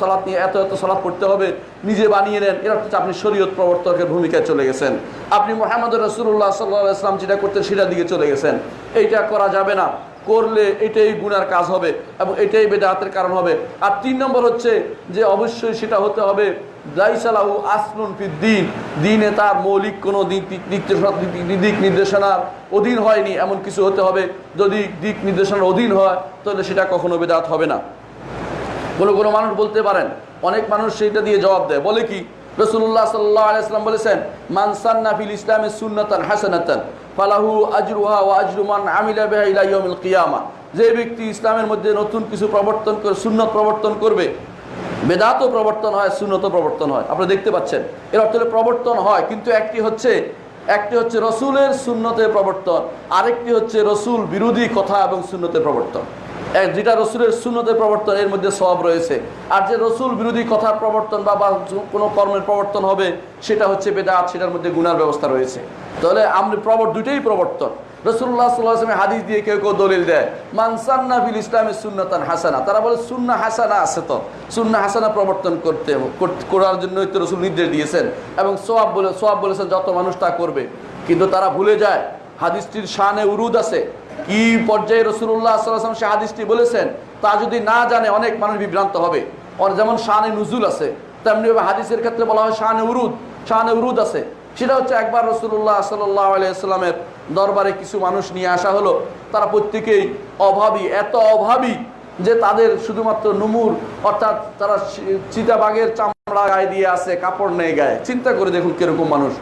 সালাত নিয়ে এত এত সালাত পড়তে হবে, নিজে বানিয়ে নেন, এর হচ্ছে আপনি শরীয়ত প্রবর্তকের ভূমিকায় চলে গেছেন। আপনি মোহাম্মদ রসুল্লাহ সাল্লাহ ইসলাম যেটা করতেন সেটার দিকে চলে গেছেন। এইটা করা যাবে না। করলে এটাই গুনার কাজ হবে এবং এটাই বেদাতের কারণ হবে। আর তিন নম্বর হচ্ছে যে অবশ্যই সেটা হতে হবে দাইসালাহু আসলুন ফিদ্দিন দিনে। তার মৌলিক কোনো দিক দিক- নির্দেশনা- দিক- দিক নির্দেশনার অধীন হয়নি, এমন কিছু হতে হবে। যদি দিক নির্দেশনার অধীন হয়, তাহলে সেটা কখনো বেদাত হবে না। কোনো কোনো মানুষ বলতে পারেন, অনেক মানুষ সেইটা দিয়ে জবাব দেয়। বলে কি রসুল্লাহ সাল্লাহ বলেছেন মানসান্না ফিল ইসলামে সুন্নাতান হাসানাতান, ফালাহু আজরুহা ও আজরুমান আমিলা বেহা কিয়ামা। যে ব্যক্তি ইসলামের মধ্যে নতুন কিছু প্রবর্তন করে সুন্নত প্রবর্তন করবে বেদাতও প্রবর্তন হয় সুন্নত প্রবর্তন হয়। আপনারা দেখতে পাচ্ছেন। এর অর্থ প্রবর্তন হয়, কিন্তু একটি হচ্ছে একটি হচ্ছে রসুলের সুন্নতের প্রবর্তন, আরেকটি হচ্ছে রসুল বিরোধী কথা এবং সুন্নতের প্রবর্তন। যেটা রসুলের সুন্নতের প্রবর্তন, এর মধ্যে সব রয়েছে। আর যে রসুল বিরোধী কথার প্রবর্তন বা কোনো কর্মের প্রবর্তন হবে, সেটা হচ্ছে বেদাত, সেটার মধ্যে গুনার ব্যবস্থা রয়েছে। তাহলে আমরা প্রবর, দুইটাই প্রবর্তন। রসুল্লাহ সাল্লাহামে হাদিস দিয়ে কেউ কেউ দলিল দেয়। মানসান্না সুন্নতান হাসানা। তারা বলে, সুন্না হাসানা আছে তো। সুন্না হাসানা প্রবর্তন করতে করার জন্যই তো রসুল নির্দেশ দিয়েছেন এবং সোয়াব বলে সোয়াব বলেছেন, যত মানুষ তা করবে। কিন্তু তারা ভুলে যায়, হাদিসটির শানে উরুদ আছে। কি পর্যায়ে রসুল্লাহ সাল্লাম সে হাদিসটি বলেছেন, তা যদি না জানে, অনেক মানুষ বিভ্রান্ত হবে। যেমন শানে নুজুল আছে, তেমনিভাবে হাদিসের ক্ষেত্রে বলা হয় শানে উরুদ। শানে উরুদ আছে। সেটা হচ্ছে একবার রসুল্লাহ সাল্লাহ দরবারে কিছু মানুষ নিয়ে আসা হলো। তারা প্রত্যেকেই অভাবী, এত অভাবী যে তাদের শুধুমাত্র নুমুর, অর্থাৎ তারা চি- চিতাবাঘের চামড়া গায়ে দিয়ে আছে, কাপড় নেই গায়ে। চিন্তা করে দেখুন কীরকম মানুষ।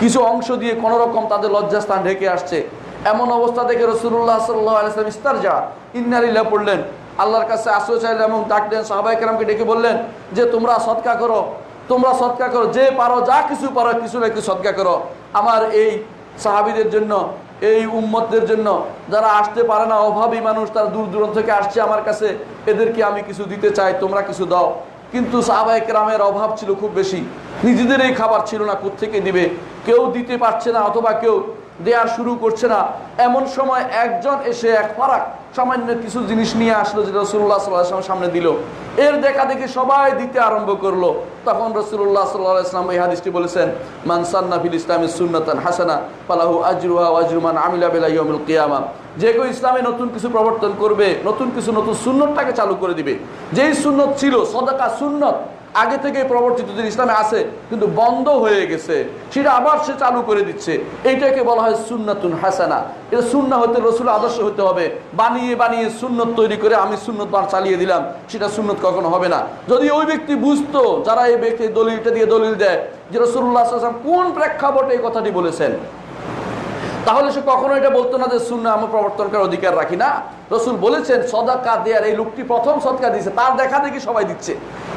কিছু অংশ দিয়ে কোনো রকম তাদের লজ্জাস্থান ঢেকে আসছে। এমন অবস্থা দেখে রসুল্লাহ সাল্লাহ আলাইসলাম ইস্তার যা ইন্নারিল্লা পড়লেন। আল্লাহর কাছে আশ্রয় চাইলেন এবং ডাকলেন সাহাবাই কেরামকে ডেকে বললেন যে, তোমরা সৎকা করো তোমরা সৎকা করো, যে পারো, যা কিছু পারো, কিছু না কিছু সৎকা করো। আমার এই সাহাবিদের জন্য, এই উম্মতদের জন্য, যারা আসতে পারে না, অভাবী মানুষ, তারা দূর দূরান্ত থেকে আসছে আমার কাছে, এদেরকে আমি কিছু দিতে চাই, তোমরা কিছু দাও। কিন্তু সাহাবাহিক রামের অভাব ছিল খুব বেশি। নিজেদের এই খাবার ছিল না থেকে দিবে? কেউ দিতে পারছে না, অথবা কেউ দেয়া শুরু করছে না। এমন সময় একজন এসে এক ফারাক সামান্য কিছু জিনিস নিয়ে আসলো যেটা রসুল্লাহ সাল্লাহ সামনে দিল। এর দেখা দেখে সবাই দিতে আরম্ভ করল। তখন রসুল্লাহ সাল্লাহ ইসলাম এই হাদিসটি বলেছেন মানসান্না ফিল ইসলামের সুন্নাতান হাসানা পালাহু আজরুহা ওয়াজরুমান আমিলা বেলা ইয়মুল কিয়ামা। যে কেউ ইসলামে নতুন কিছু প্রবর্তন করবে, নতুন কিছু নতুন সুন্নতটাকে চালু করে দিবে। যেই সুন্নত ছিল, সদাকা সুন্নত আগে থেকে প্রবর্তিত যে ইসলামে আছে, কিন্তু বন্ধ হয়ে গেছে। সেটা আবার সে চালু করে দিচ্ছে। এইটাকে বলা হয় সুন্নাতুন হাসানা। এটা সুন্না হতে রসুল আদর্শ হতে হবে। বানিয়ে বানিয়ে সুন্নত তৈরি করে আমি সুন্নত বার চালিয়ে দিলাম, সেটা সুন্নত কখনো হবে না। যদি ওই ব্যক্তি বুঝতো, যারা এই ব্যক্তি দলিলটা দিয়ে দলিল দেয়, যে রসুল্লাহ কোন প্রেক্ষাপটে এই কথাটি বলেছেন? তাহলে সে কখনো এটা বলতো না যে শূন্য আমার প্রবর্তন করার অধিকার রাখি না। রসুল বলেছেন, সদাকা দেয়ার এই লোকটি প্রথম সদকা দিচ্ছে তার দেখা দেখি সবাই দিচ্ছে।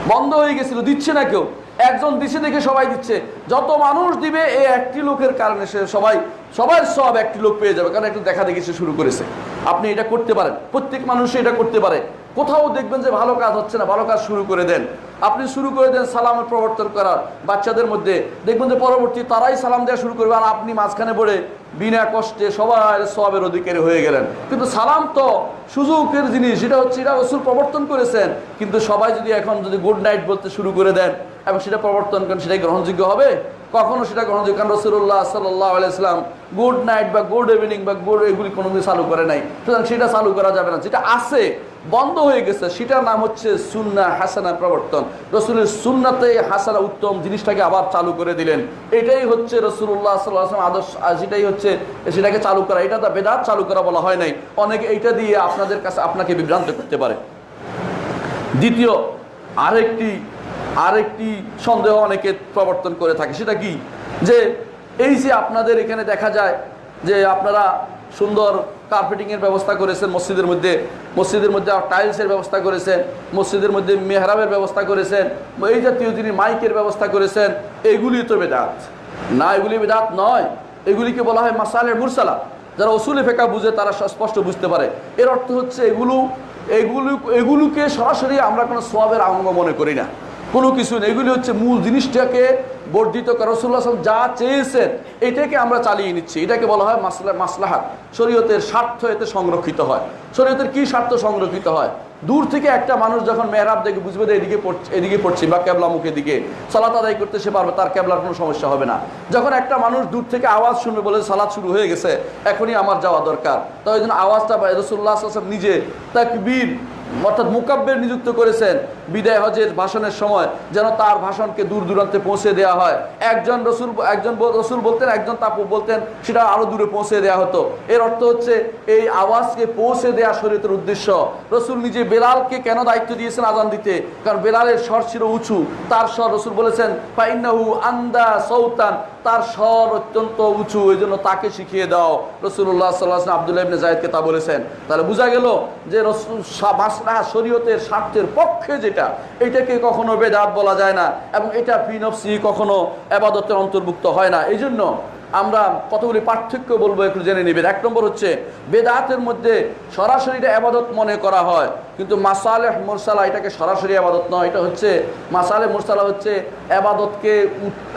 বন্ধ হয়ে গেছিল, দিচ্ছে না কেউ। একজন দিছে দেখে সবাই দিচ্ছে। যত মানুষ দিবে এই একটি লোকের কারণে সে সবাই, সবার সব একটি লোক পেয়ে যাবে। কারণ একটু দেখা দেখি সে শুরু করেছে। আপনি এটা করতে পারেন। প্রত্যেক মানুষ এটা করতে পারে। কোথাও দেখবেন যে ভালো কাজ হচ্ছে না, ভালো কাজ শুরু করে দেন। আপনি শুরু করে দেন সালামের প্রবর্তন করার বাচ্চাদের মধ্যে। দেখবেন যে পরবর্তী তারাই সালাম দেওয়া শুরু করবে আর আপনি মাঝখানে পড়ে বিনা কষ্টে সবার সবের অধিকারী হয়ে গেলেন। কিন্তু সালাম তো সুযোগের জিনিস এটা হচ্ছে এটা রসুল প্রবর্তন করেছেন। কিন্তু সবাই যদি এখন যদি গুড নাইট বলতে শুরু করে দেন এবং সেটা প্রবর্তন করেন, সেটাই গ্রহণযোগ্য হবে? কখনো সেটা গ্রহণযোগ্য? কারণ রসুল্লাহ সাল্লাহ আলাইসলাম গুড নাইট বা গুড ইভিনিং বা গুড এগুলি কোনো চালু করে নাই। সুতরাং সেটা চালু করা যাবে না। যেটা আছে বন্ধ হয়ে গেছে। সেটার নাম হচ্ছে সুন্না হাসানা প্রবর্তন। রসুলের সুন্নাতে হাসানা উত্তম জিনিসটাকে আবার চালু করে দিলেন। এটাই হচ্ছে রসুল্লাহ সাল্লাম আদর্শ সেটাই হচ্ছে সেটাকে চালু করা। এটা তো বেদাত চালু করা বলা হয় নাই। অনেকে এইটা দিয়ে আপনাদের কাছে, আপনাকে বিভ্রান্ত করতে পারে। দ্বিতীয়, আরেকটি আরেকটি সন্দেহ অনেকে প্রবর্তন করে থাকে। সেটা কি? যে এই যে আপনাদের এখানে দেখা যায় যে আপনারা সুন্দর কার্পেটিংয়ের ব্যবস্থা করেছেন, মসজিদের মধ্যে মসজিদের মধ্যে টাইলসের ব্যবস্থা করেছেন, মসজিদের মধ্যে মেহরাবের ব্যবস্থা করেছেন, এই জাতীয় তিনি মাইকের ব্যবস্থা করেছেন, এগুলি তো বেদাত। না, এগুলি বেদাত নয়। এগুলিকে বলা হয় মাসালের মুরসালা। যারা অসুলে ফেকা বুঝে, তারা স্পষ্ট বুঝতে পারে। এর অর্থ হচ্ছে এগুলো এগুলো, এগুলোকে সরাসরি আমরা কোনো সোয়াবের আঙ্গ মনে করি না। কোনো কিছু নেই। এগুলি হচ্ছে মূল জিনিসটাকে বর্ধিত করা। রসুল্লাহ যা চেয়েছেন, এটাকে আমরা চালিয়ে নিচ্ছি। এটাকে বলা হয় মাসলা মাসলাহাত। শরীয়তের স্বার্থ এতে সংরক্ষিত হয়। শরীয়তের কি স্বার্থ সংরক্ষিত হয়? দূর থেকে একটা মানুষ যখন মেহরাব দেখে বুঝবে যে এদিকে পড়ছে এদিকে পড়ছে বা ক্যাবলা মুখের দিকে, সালাত আদায় করতে সে পারবে, তার ক্যাবলার কোনো সমস্যা হবে না। যখন একটা মানুষ দূর থেকে আওয়াজ শুনবে বলে সালাদ শুরু হয়ে গেছে, এখনই আমার যাওয়া দরকার। তো ওই জন্য আওয়াজটা রসুল্লাহ নিজে তাকবীর অর্থাৎ মুকাব্বের নিযুক্ত করেছেন বিদায় হজের ভাষণের সময়, যেন তার ভাষণকে দূর দূরান্তে পৌঁছে দেওয়া হয়। একজন রসুল একজন রসুল বলতেন, একজন তা বলতেন, সেটা আরও দূরে পৌঁছে দেওয়া হতো। এর অর্থ হচ্ছে, এই আওয়াজকে পৌঁছে দেওয়া শরীরের উদ্দেশ্য। রসুল নিজে বেলালকে কেন দায়িত্ব দিয়েছেন আজান দিতে? কারণ বেলালের স্বর ছিল উঁচু। তার স্বর রসুল বলেছেন পাইনাহু আন্দা সৌতান তার স্বর অত্যন্ত উঁচু ওই জন্য তাকে শিখিয়ে দাও। রসুল্লাহ সাল্লাহ আবদুল্লাহ ইবনে জায়দকে তা বলেছেন। তাহলে বোঝা গেল যে রসুল মাসলাহা শরীয়তের স্বার্থের পক্ষে যেটা, এটাকে কখনো বেদাত বলা যায় না এবং এটা ফিনফসি কখনো আবাদতের অন্তর্ভুক্ত হয় না। এই জন্য আমরা কতগুলি পার্থক্য বলব একটু জেনে নেবেন। এক নম্বর হচ্ছে, বেদাতের মধ্যে সরাসরি এটা আবাদত মনে করা হয়। কিন্তু মাসালে মুরসালা এটাকে সরাসরি আবাদত নয়, এটা হচ্ছে মাসালে মুরসালা হচ্ছে আবাদতকে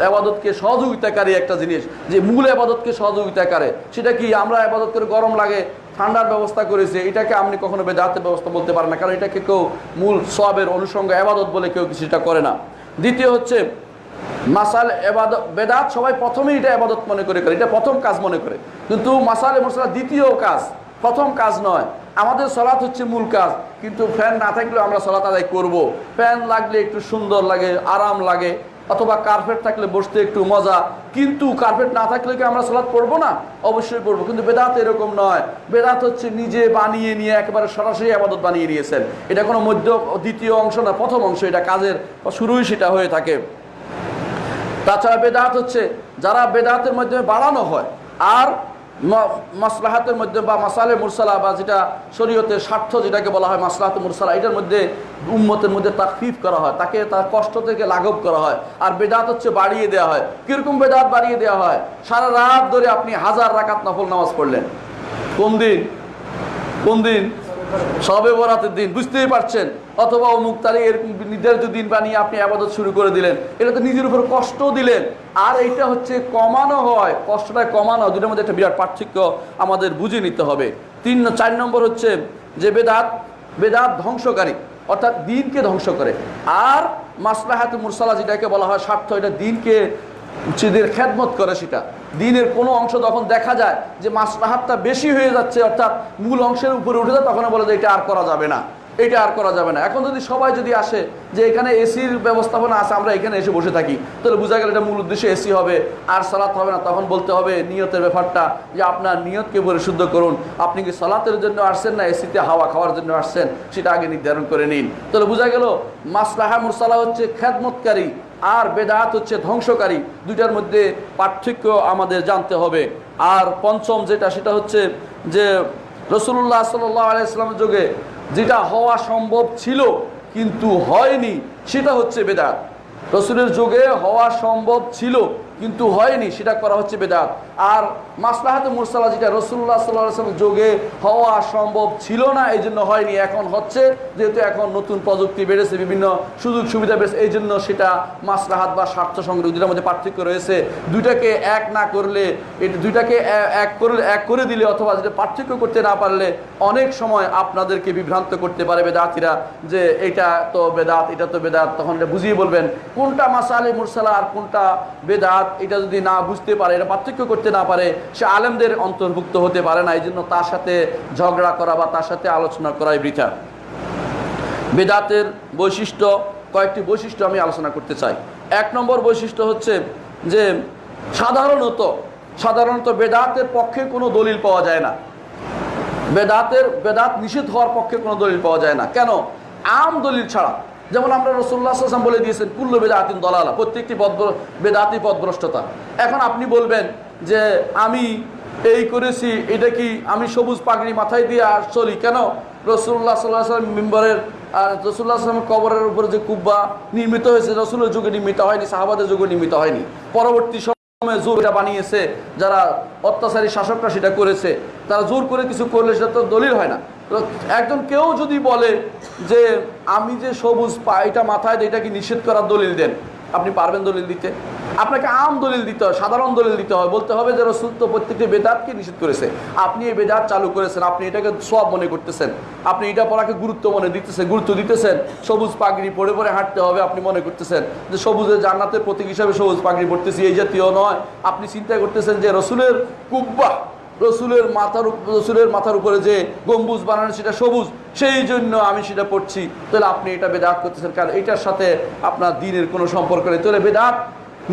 আবাদতকে সহযোগিতাকারী একটা জিনিস, যে মূল আবাদতকে সহযোগিতা করে। সেটা কি আমরা আবাদত করে গরম লাগে, ঠান্ডার ব্যবস্থা করেছে, এটাকে আপনি কখনো বেদাতের ব্যবস্থা বলতে পারেন না, কারণ এটাকে কেউ মূল সবের অনুষঙ্গ আবাদত বলে কেউ কিছুটা করে না। দ্বিতীয় হচ্ছে মাসাল এবাদত, বেদাত সবাই প্রথমেই এটা আবাদত মনে করে করে, এটা প্রথম কাজ মনে করে। কিন্তু মাসাল মশলা দ্বিতীয় কাজ, প্রথম কাজ নয়। আমাদের সলাৎ হচ্ছে মূল কাজ, কিন্তু ফ্যান না থাকলেও আমরা সলাৎ আদায় করব। ফ্যান লাগলে একটু সুন্দর লাগে, আরাম লাগে, অথবা কার্পেট থাকলে বসতে একটু মজা, কিন্তু কার্পেট না থাকলে কি আমরা সলাৎ পড়ব না? অবশ্যই পড়ব, কিন্তু বেদাত এরকম নয়। বেদাত হচ্ছে নিজে বানিয়ে নিয়ে একেবারে সরাসরি আবাদত বানিয়ে নিয়েছেন। এটা কোনো মধ্য, দ্বিতীয় অংশ না, প্রথম অংশ, এটা কাজের, শুরুই সেটা হয়ে থাকে। তাছাড়া বেদাত হচ্ছে যারা বেদাতের মাধ্যমে বাড়ানো হয়, আর মাসলাহাতের মধ্যে বা মাসালে মুরসালা বা যেটা শরীয়তের স্বার্থ যেটাকে বলা হয় মাসলাহাত মুরসালা, এটার মধ্যে উম্মতের মধ্যে তাকফিফ করা হয়, তাকে তার কষ্ট থেকে লাঘব করা হয়, আর বেদাত হচ্ছে বাড়িয়ে দেওয়া হয়। কীরকম বেদাত বাড়িয়ে দেওয়া হয়? সারা রাত ধরে আপনি হাজার রাকাত নফল নামাজ পড়লেন। কোন দিন? কোন দিন? সবে বরাতের দিন, বুঝতেই পারছেন। অথবা অমুক তারিখ এরকম নির্ধারিত দিন বানিয়ে আপনি আবাদত শুরু করে দিলেন। এটা তো নিজের উপর কষ্ট দিলেন। আর এইটা হচ্ছে কমানো হয়। কষ্টটা কমানো দুটোর মধ্যে একটা বিরাট পার্থক্য আমাদের বুঝে নিতে হবে। তিন চার নম্বর হচ্ছে যে বেদাত বেদাত ধ্বংসকারী, অর্থাৎ দিনকে ধ্বংস করে। আর মাসলাহাত মুরসালা যেটাকে বলা হয়, স্বার্থ, এটা দিনকে উচিদের খেদমত করে সেটা। দিনের কোনো অংশ তখন দেখা যায় যে মাসলাহাতটা বেশি হয়ে যাচ্ছে, অর্থাৎ মূল অংশের উপরে উঠে যায় তখন বলে যে এটা আর করা যাবে না। এটা আর করা যাবে না। এখন যদি সবাই যদি আসে যে এখানে এসির ব্যবস্থাপনা আছে, আমরা এখানে এসে বসে থাকি, তাহলে বোঝা গেল এটা মূল উদ্দেশ্যে এসি হবে, আর সালাত হবে না। তখন বলতে হবে নিয়তের ব্যাপারটা যে আপনার নিয়তকে পরিশুদ্ধ করুন। আপনি কি সালাতের জন্য আসছেন না এসিতে হাওয়া খাওয়ার জন্য আসছেন? সেটা আগে নির্ধারণ করে নিন। তাহলে বোঝা গেল মাসলাহা মুরসালা হচ্ছে খ্যাতমতকারী আর বেদাত হচ্ছে ধ্বংসকারী। দুইটার মধ্যে পার্থক্য আমাদের জানতে হবে। আর পঞ্চম যেটা, সেটা হচ্ছে যে রসুল্লাহ সাল্লাহ আলাইসলামের যুগে যেটা হওয়া সম্ভব ছিল কিন্তু হয়নি সেটা হচ্ছে বেদাত। রসুলের যুগে হওয়া সম্ভব ছিল কিন্তু হয়নি, সেটা করা হচ্ছে বেদাত। আর মাসলাহাতে মুরসালা যেটা রসুল্লাহ সাল্লাহ যোগে হওয়া সম্ভব ছিল না এই জন্য হয়নি, এখন হচ্ছে। যেহেতু এখন নতুন প্রযুক্তি বেড়েছে, বিভিন্ন সুযোগ সুবিধা বেড়েছে এই জন্য সেটা মাসলাহাত বা স্বার্থ সংগ্রহ দুটার মধ্যে পার্থক্য রয়েছে। দুইটাকে এক না করলে, এটা দুইটাকে এক করলে, এক করে দিলে অথবা যেটা পার্থক্য করতে না পারলে, অনেক সময় আপনাদেরকে বিভ্রান্ত করতে পারে বেদাতিরা যে এটা তো বেদাত, এটা তো বেদাত, তখন বুঝিয়ে বলবেন, কোনটা মাসালে মুরসালা আর কোনটা বেদাত? এটা যদি না বুঝতে পারে, এটা পার্থক্য করতে না পারে, সে আলেমদের অন্তর্ভুক্ত হতে পারে না এই জন্য তার সাথে ঝগড়া করা বা তার সাথে আলোচনা করাই বৃথা। বেদাতের বৈশিষ্ট্য, কয়েকটি বৈশিষ্ট্য আমি আলোচনা করতে চাই। এক নম্বর বৈশিষ্ট্য হচ্ছে যে, সাধারণত সাধারণত বেদাতের পক্ষে কোনো দলিল পাওয়া যায় না। বেদাতের, বেদাত নিষেধ হওয়ার পক্ষে কোনো দলিল পাওয়া যায় না। কেন? আম দলিল ছাড়া। যেমন আমরা রসুল্লাহ আসলাম বলে দিয়েছেন, কুল্ল বেদাতিন দলালা, প্রত্যেকটি পদ বেদাতি পদভ্রষ্টতা। এখন আপনি বলবেন যে আমি এই করেছি, এটা কি আমি সবুজ পাগড়ি মাথায় দিয়ে আর চলি কেন? রসুল্লাহ সাল্লাহ সাল্লাম মেম্বারের আর রসুল্লাহ আসলামের কবরের উপরে যে কুব্বা নির্মিত হয়েছে, রসুলের যুগে নির্মিত হয়নি, সাহাবাদের যুগে নির্মিত হয়নি। পরবর্তী সময়ে জোর এটা বানিয়েছে, যারা অত্যাচারী শাসকরা সেটা করেছে, তারা জোর করে কিছু করলে সেটা তো দলিল হয় না। একজন কেউ যদি বলে যে আমি যে সবুজ পা এটা মাথায় এটা কি নিষেধ করার দলিল দেন? আপনি পারবেন দলিল দিতে? আপনাকে আম দলিল দিতে হয়, সাধারণ দলিল দিতে হয়। বলতে হবে যে রসুল তো প্রত্যেকটি বেদাতকে নিষেধ করেছে। আপনি এই বেদাত চালু করেছেন, আপনি এটাকে সব মনে করতেছেন। আপনি এটা পড়াকে গুরুত্ব মনে দিতেছেন, গুরুত্ব দিতেছেন। সবুজ পাগড়ি পরে পরে হাঁটতে হবে, আপনি মনে করতেছেন যে সবুজের জান্নাতের প্রতীক হিসাবে সবুজ পাগড়ি পড়তেছি এই জাতীয় নয়। আপনি চিন্তা করতেছেন যে রসুলের কুব্বা রসুলের মাথার রসুলের মাথার উপরে যে গম্বুজ বানানো সেটা সবুজ, সেই জন্য আমি সেটা পড়ছি। তাহলে আপনি এটা বেদাত করতেছেন, কারণ এটার সাথে আপনার দিনের কোনো সম্পর্ক নেই। তাহলে বেদাত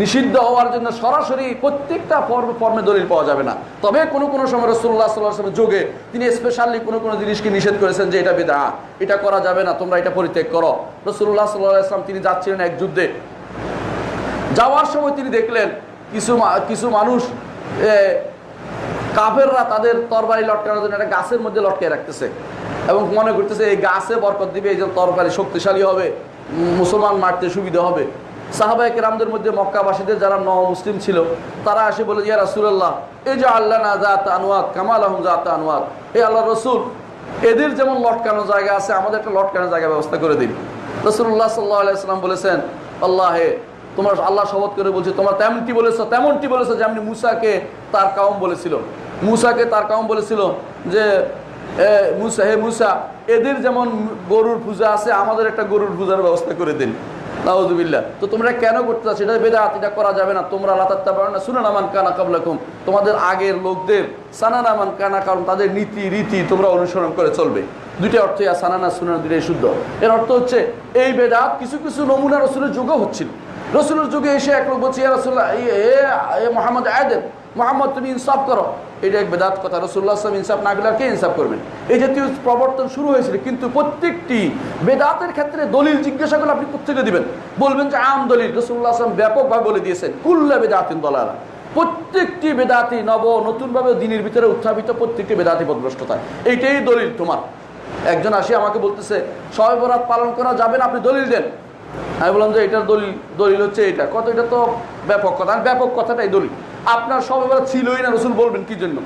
নিষিদ্ধ হওয়ার জন্য সরাসরি প্রত্যেকটা ফর্ম ফর্মে দলিল পাওয়া যাবে না। তবে কোনো কোনো সময় রসুল্লাহ সাল্লাহ যোগে তিনি স্পেশালি কোনো কোনো জিনিসকে নিষেধ করেছেন যে এটা বেদা এটা করা যাবে না, তোমরা এটা পরিত্যাগ করো। রসুল্লাহ সাল্লাহ তিনি যাচ্ছিলেন এক যুদ্ধে। যাওয়ার সময় তিনি দেখলেন কিছু কিছু মানুষ কাফেররা তাদের তরবারি লটকানোর জন্য একটা গাছের মধ্যে লটকে রাখতেছে এবং মনে করতেছে, এই গাছে বরকত দিবে, এই যে তরবারি শক্তিশালী হবে, মুসলমান মারতে সুবিধা হবে। সাহাবাই কেরামদের মধ্যে মক্কাবাসীদের যারা ন মুসলিম ছিল, তারা আসে বলে, ইয়া রাসুলাল্লাহ এই যে আল্লাহ না জাত আনোয়াত কামাল আহম জাত আনোয়াত এই আল্লাহ রসুল, এদের যেমন লটকানো জায়গা আছে, আমাদের একটা লটকানো জায়গা ব্যবস্থা করে দিন। রসুল্লাহ সাল্লাহ আলাইসাল্লাম বলেছেন, আল্লাহ, তোমার আল্লাহ শপথ করে বলছে, তোমার তেমনটি বলেছ তেমনটি বলেছ যেমনি মুসাকে তার কাউম বলেছিল মুসাকে তার কাউম বলেছিল যে মুসা, হে মুসা, এদের যেমন গরুর পূজা আছে, আমাদের একটা গরুর পূজার ব্যবস্থা করে দিন। নাউজুবিল্লাহ। তো তোমরা কেন করতে চাচ্ছ এটা বেদাত, এটা করা যাবে না। তোমরা লাতাত্তা পারো না শুনে নামান কানা কাবলাকুম। তোমাদের আগের লোকদের সানানামান কানা, কারণ তাদের নীতি, রীতি তোমরা অনুসরণ করে চলবে। দুইটা অর্থ ইয়া সানানা সুনানা দুইটাই শুদ্ধ। এর অর্থ হচ্ছে, এই বেদাত কিছু কিছু নমুনা রসুলের যুগও হচ্ছিল। রসুলের যুগে এসে এক লোক বলছে, ইয়া রসুল্লাহ এ মোহাম্মদ আয়দেন মোহাম্মদ, তুমি ইনসাফ করো। এটা এক বেদাত কথা। রসুল্লাহ আসলাম ইনসাফ না করলে আর কে ইনসাফ করবেন? এই জাতীয় প্রবর্তন শুরু হয়েছিল, কিন্তু প্রত্যেকটি বেদাতের ক্ষেত্রে দলিল জিজ্ঞাসা করলে আপনি কোথেকে দিবেন? বলবেন যে আম দলিল। রসুল্লাহ আসলাম ব্যাপকভাবে বলে দিয়েছেন, কুল্লা বেদাতিন দলালা। প্রত্যেকটি বেদাতি নব, নতুনভাবে দিনের ভিতরে উত্থাপিত প্রত্যেকটি বেদাতি পদভ্রষ্টতা এইটাই দলিল তোমার। একজন আসি আমাকে বলতেছে, সবে বরাত পালন করা যাবে না, আপনি দলিল দেন। আমি বললাম যে এটার দলিল দলিল হচ্ছে এটা। কত, এটা তো ব্যাপক কথা। ব্যাপক কথাটাই দলিল। আপনার সবে বরাত ছিলই না, রসুল বলবেন কি জন্য?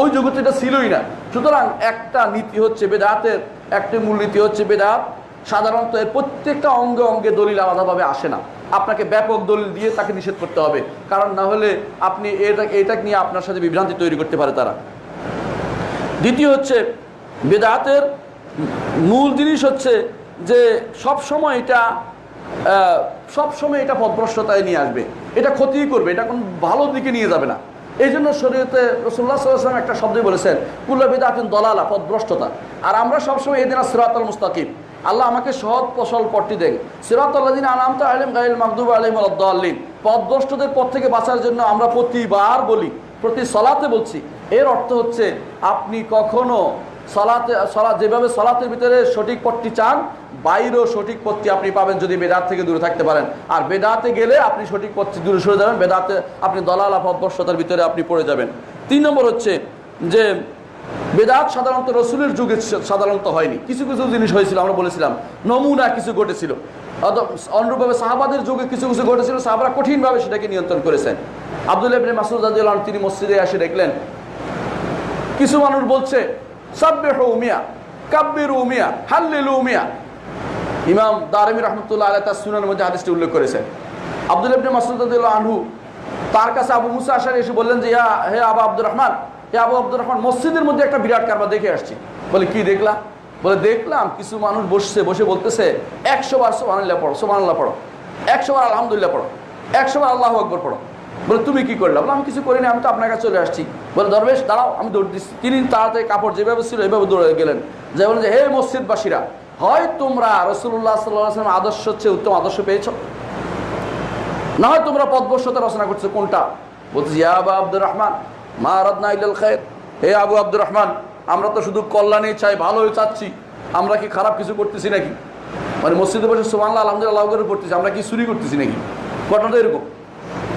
ওই যুগে তো এটা ছিলই না। সুতরাং একটা নীতি হচ্ছে বেদাতের, একটি মূলনীতি হচ্ছে বেদাত। সাধারণত এর প্রত্যেকটা অঙ্গে অঙ্গে দলিল আলাদাভাবে আসে না। আপনাকে ব্যাপক দলিল দিয়ে তাকে নিষেধ করতে হবে। কারণ না হলে আপনি এটা এটা নিয়ে আপনার সাথে বিভ্রান্তি তৈরি করতে পারে তারা। দ্বিতীয় হচ্ছে বেদাতের মূল জিনিস হচ্ছে যে সব সময় এটা সব সময় এটা পদভ্রষ্টতায় নিয়ে আসবে। এটা ক্ষতি করবে, এটা কোন ভালো দিকে নিয়ে যাবে না। এই জন্য শরীয়তে রসুল্লাহ একটা শব্দই বলেছেন, কুল্লা বেদাতিন দলালা পদভ্রষ্টতা আর আমরা সবসময় এদিন সিরাতাল মুস্তাকিম। আল্লাহ আমাকে সহজ ফসল পট্টি দেন। সিরাতাল্লাদিন আনামতা আলিম গাইল মাকদুব আলিম আল্লাহ পদভ্রষ্টদের পথ থেকে বাঁচার জন্য আমরা প্রতিবার বলি, প্রতি সলাতে বলছি। এর অর্থ হচ্ছে, আপনি কখনো সলাতে, সলা, যেভাবে সলাতের ভিতরে সঠিক পথটি চান বাইরেও সঠিক পথটি আপনি পাবেন যদি বেদাত থেকে দূরে থাকতে পারেন। আর বেদাতে গেলে আপনি সঠিক পথটি দূরে সরে যাবেন, বেদাতে আপনি দলাল অপবর্ষতার ভিতরে আপনি পড়ে যাবেন। তিন নম্বর হচ্ছে যে, বেদাত সাধারণত রসুলের যুগে সাধারণত হয়নি। কিছু কিছু জিনিস হয়েছিল, আমরা বলেছিলাম, নমুনা কিছু ঘটেছিল। অনুরূপভাবে সাহাবাদের যুগে কিছু কিছু ঘটেছিল, সাহাবারা কঠিনভাবে সেটাকে নিয়ন্ত্রণ করেছেন। আবদুল্লাহ ইবনে মাসুদ আদিউল্লাহ তিনি মসজিদে এসে দেখলেন, কিছু মানুষ বলছে, সাব্বেহ উমিয়া কাব্যের উমিয়া হাল্লিল উমিয়া ইমাম দারমি রহমতুল্লাহ আলাহ তার সুনানের মধ্যে হাদিসটি উল্লেখ করেছেন। আব্দুল ইবনে মাসুদ আদিউল্লাহ আনহু তার কাছে আবু মুসা আসার এসে বললেন যে, ইয়া, হে আবু আব্দুর রহমান হে আবু আব্দুর রহমান মসজিদের মধ্যে একটা বিরাট কারবার দেখে আসছি। বলে, কি দেখলা? বলে, দেখলাম, কিছু মানুষ বসছে, বসে বলতেছে, একশো বার সোমানুল্লাহ পড়ো সোমানুল্লাহ পড়ো, একশো বার আলহামদুলিল্লাহ পড়ো, একশো বার আল্লাহ আকবর পড়ো। বলে, তুমি কি করলে? বলে, আমি কিছু করিনি, আমি তো আপনার কাছে চলে আসছি। বলে, দরবেশ, দাঁড়াও, আমি দৌড় দিচ্ছি। তিনি তাড়াতাড়ি কাপড় যেভাবে ছিল, এভাবে দৌড়ে গেলেন। যে বলেন যে, হে মসজিদবাসীরা হয় তোমরা রসুল্লাহ সাল্লাম আদর্শ হচ্ছে উত্তম আদর্শ পেয়েছ? না হয় তোমরা পদবর্ষতা রচনা করছ কোনটা? বলছি আবু আব্দুর রহমান মা রদনা ইল খের হে আবু আব্দুর রহমান আমরা তো শুধু কল্যাণই চাই, ভালোই চাচ্ছি। আমরা কি খারাপ কিছু করতেছি নাকি? মানে মসজিদে বসে সোমান্লা আলহামদুলিল্লাহ করে পড়তেছি আমরা কি চুরি করতেছি নাকি? ঘটনাটা এরকম।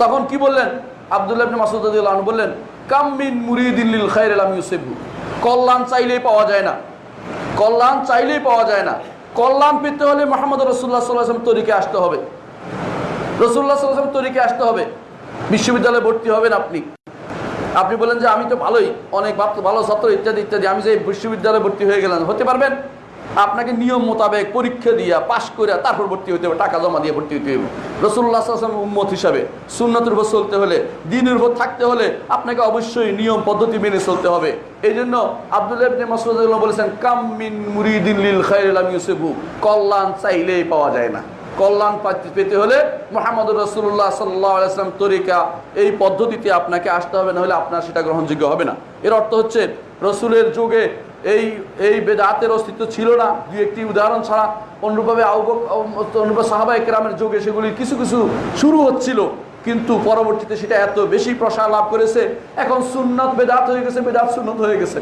তখন কি বললেন? আবদুল্লাহ মাসুদ বললেন কামিন মুরিদিল্লিল খাইর আলাম ইউসেফু কল্যাণ চাইলেই পাওয়া যায় না। কল্যাণ চাইলেই পাওয়া যায় না। কল্যাণ পেতে হলে মোহাম্মদ রসুল্লাহ সাল্লাম তরিকে আসতে হবে। রসুল্লাহ সাল্লাম তরিকে আসতে হবে। বিশ্ববিদ্যালয়ে ভর্তি হবেন আপনি। আপনি বলেন যে আমি তো ভালোই, অনেক ভালো ছাত্র, ইত্যাদি ইত্যাদি। আমি যে বিশ্ববিদ্যালয়ে ভর্তি হয়ে গেলাম, হতে পারবেন? আপনাকে নিয়ম মোতাবেক পরীক্ষা দিয়া পাশ করে তারপর ভর্তি হতে হবে, টাকা জমা দিয়ে ভর্তি হতে হবে রসুল্লাহ উম্মত হিসাবে সুন্নতের উপর চলতে হলে দিনের উপর থাকতে হলে আপনাকে অবশ্যই নিয়ম পদ্ধতি মেনে চলতে হবে। এই জন্য আবদুল্লাহ বলেছেন কামিন মুরিদিন লিল খাইরাম ইউসেফু কল্যাণ চাইলেই পাওয়া যায় না। কল্যাণ পেতে হলে মোহাম্মদ রসুল্লাহ সাল্লাম তরিকা এই পদ্ধতিতে আপনাকে আসতে হবে না হলে আপনার সেটা গ্রহণযোগ্য হবে না। এর অর্থ হচ্ছে, রসুলের যুগে এই এই বেদাতের অস্তিত্ব ছিল না। দুই একটি উদাহরণ ছাড়া অনুরূপভাবে অনুরূপ সাহাবা একরামের যুগে সেগুলি কিছু কিছু শুরু হচ্ছিল, কিন্তু পরবর্তীতে সেটা এত বেশি প্রসার লাভ করেছে, এখন সুন্নত বেদাত হয়ে গেছে, বেদাত সুন্নত হয়ে গেছে।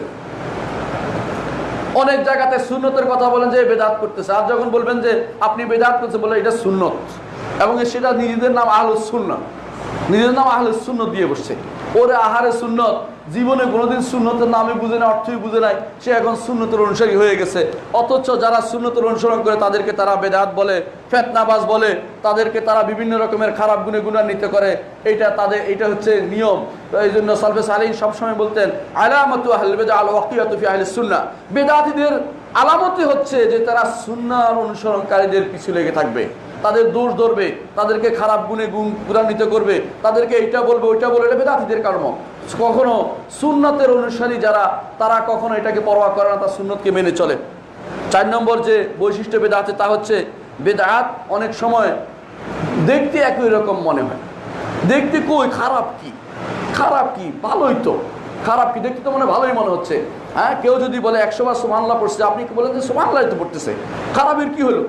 অনেক জায়গাতে সুন্নতের কথা বলেন যে বেদাত করতেছে, আর যখন বলবেন যে আপনি বেদাত করছে বলে এটা সুন্নত, এবং সেটা নিজেদের নাম আহলুস সুন্নত নিজের নাম আহলে সুন্নত দিয়ে বসছে। ওরে আহারে সুন্নত জীবনে কোনোদিন সুন্নতের নামে বুঝে না অর্থই বুঝে নাই, সে এখন সুন্নতের অনুসারী হয়ে গেছে। অথচ যারা সুন্নতের অনুসরণ করে, তাদেরকে তারা বেদাত বলে, ফেতনাবাজ বলে, তাদেরকে তারা বিভিন্ন রকমের খারাপ গুণে গুণান্বিত করে। এইটা তাদের এটা হচ্ছে নিয়ম। এই জন্য সালফেস আলী সবসময় বলতেন, আলামতু আহল বেদা আল ওয়াকিয়াতুফি আহলে সুন্না। বেদাতিদের আলামতি হচ্ছে যে তারা সুন্নার অনুসরণকারীদের পিছু লেগে থাকবে। তাদের দোষ ধরবে, তাদেরকে খারাপ গুণে গুণ, গুণান্বিত করবে, তাদেরকে এইটা বলবে, ওইটা বলবে, এটা বেদাতিদের কর্ম। কখনো সুন্নতের অনুসারী যারা, তারা কখনো এটাকে পরোয়া করে না তার সুন্নতকে মেনে চলে। চার নম্বর যে বৈশিষ্ট্য বেদা আছে, তা হচ্ছে বেদাত অনেক সময় দেখতে একই রকম মনে হয়। দেখতে কই, খারাপ কি? খারাপ কি? ভালোই তো। খারাপ কি? দেখতে তো মনে ভালোই মনে হচ্ছে। হ্যাঁ কেউ যদি বলে একশো বার সোমানলা পড়ছে, আপনি কি বলেন যে সোমানলাই তো পড়তেছে? খারাপের কি হলো?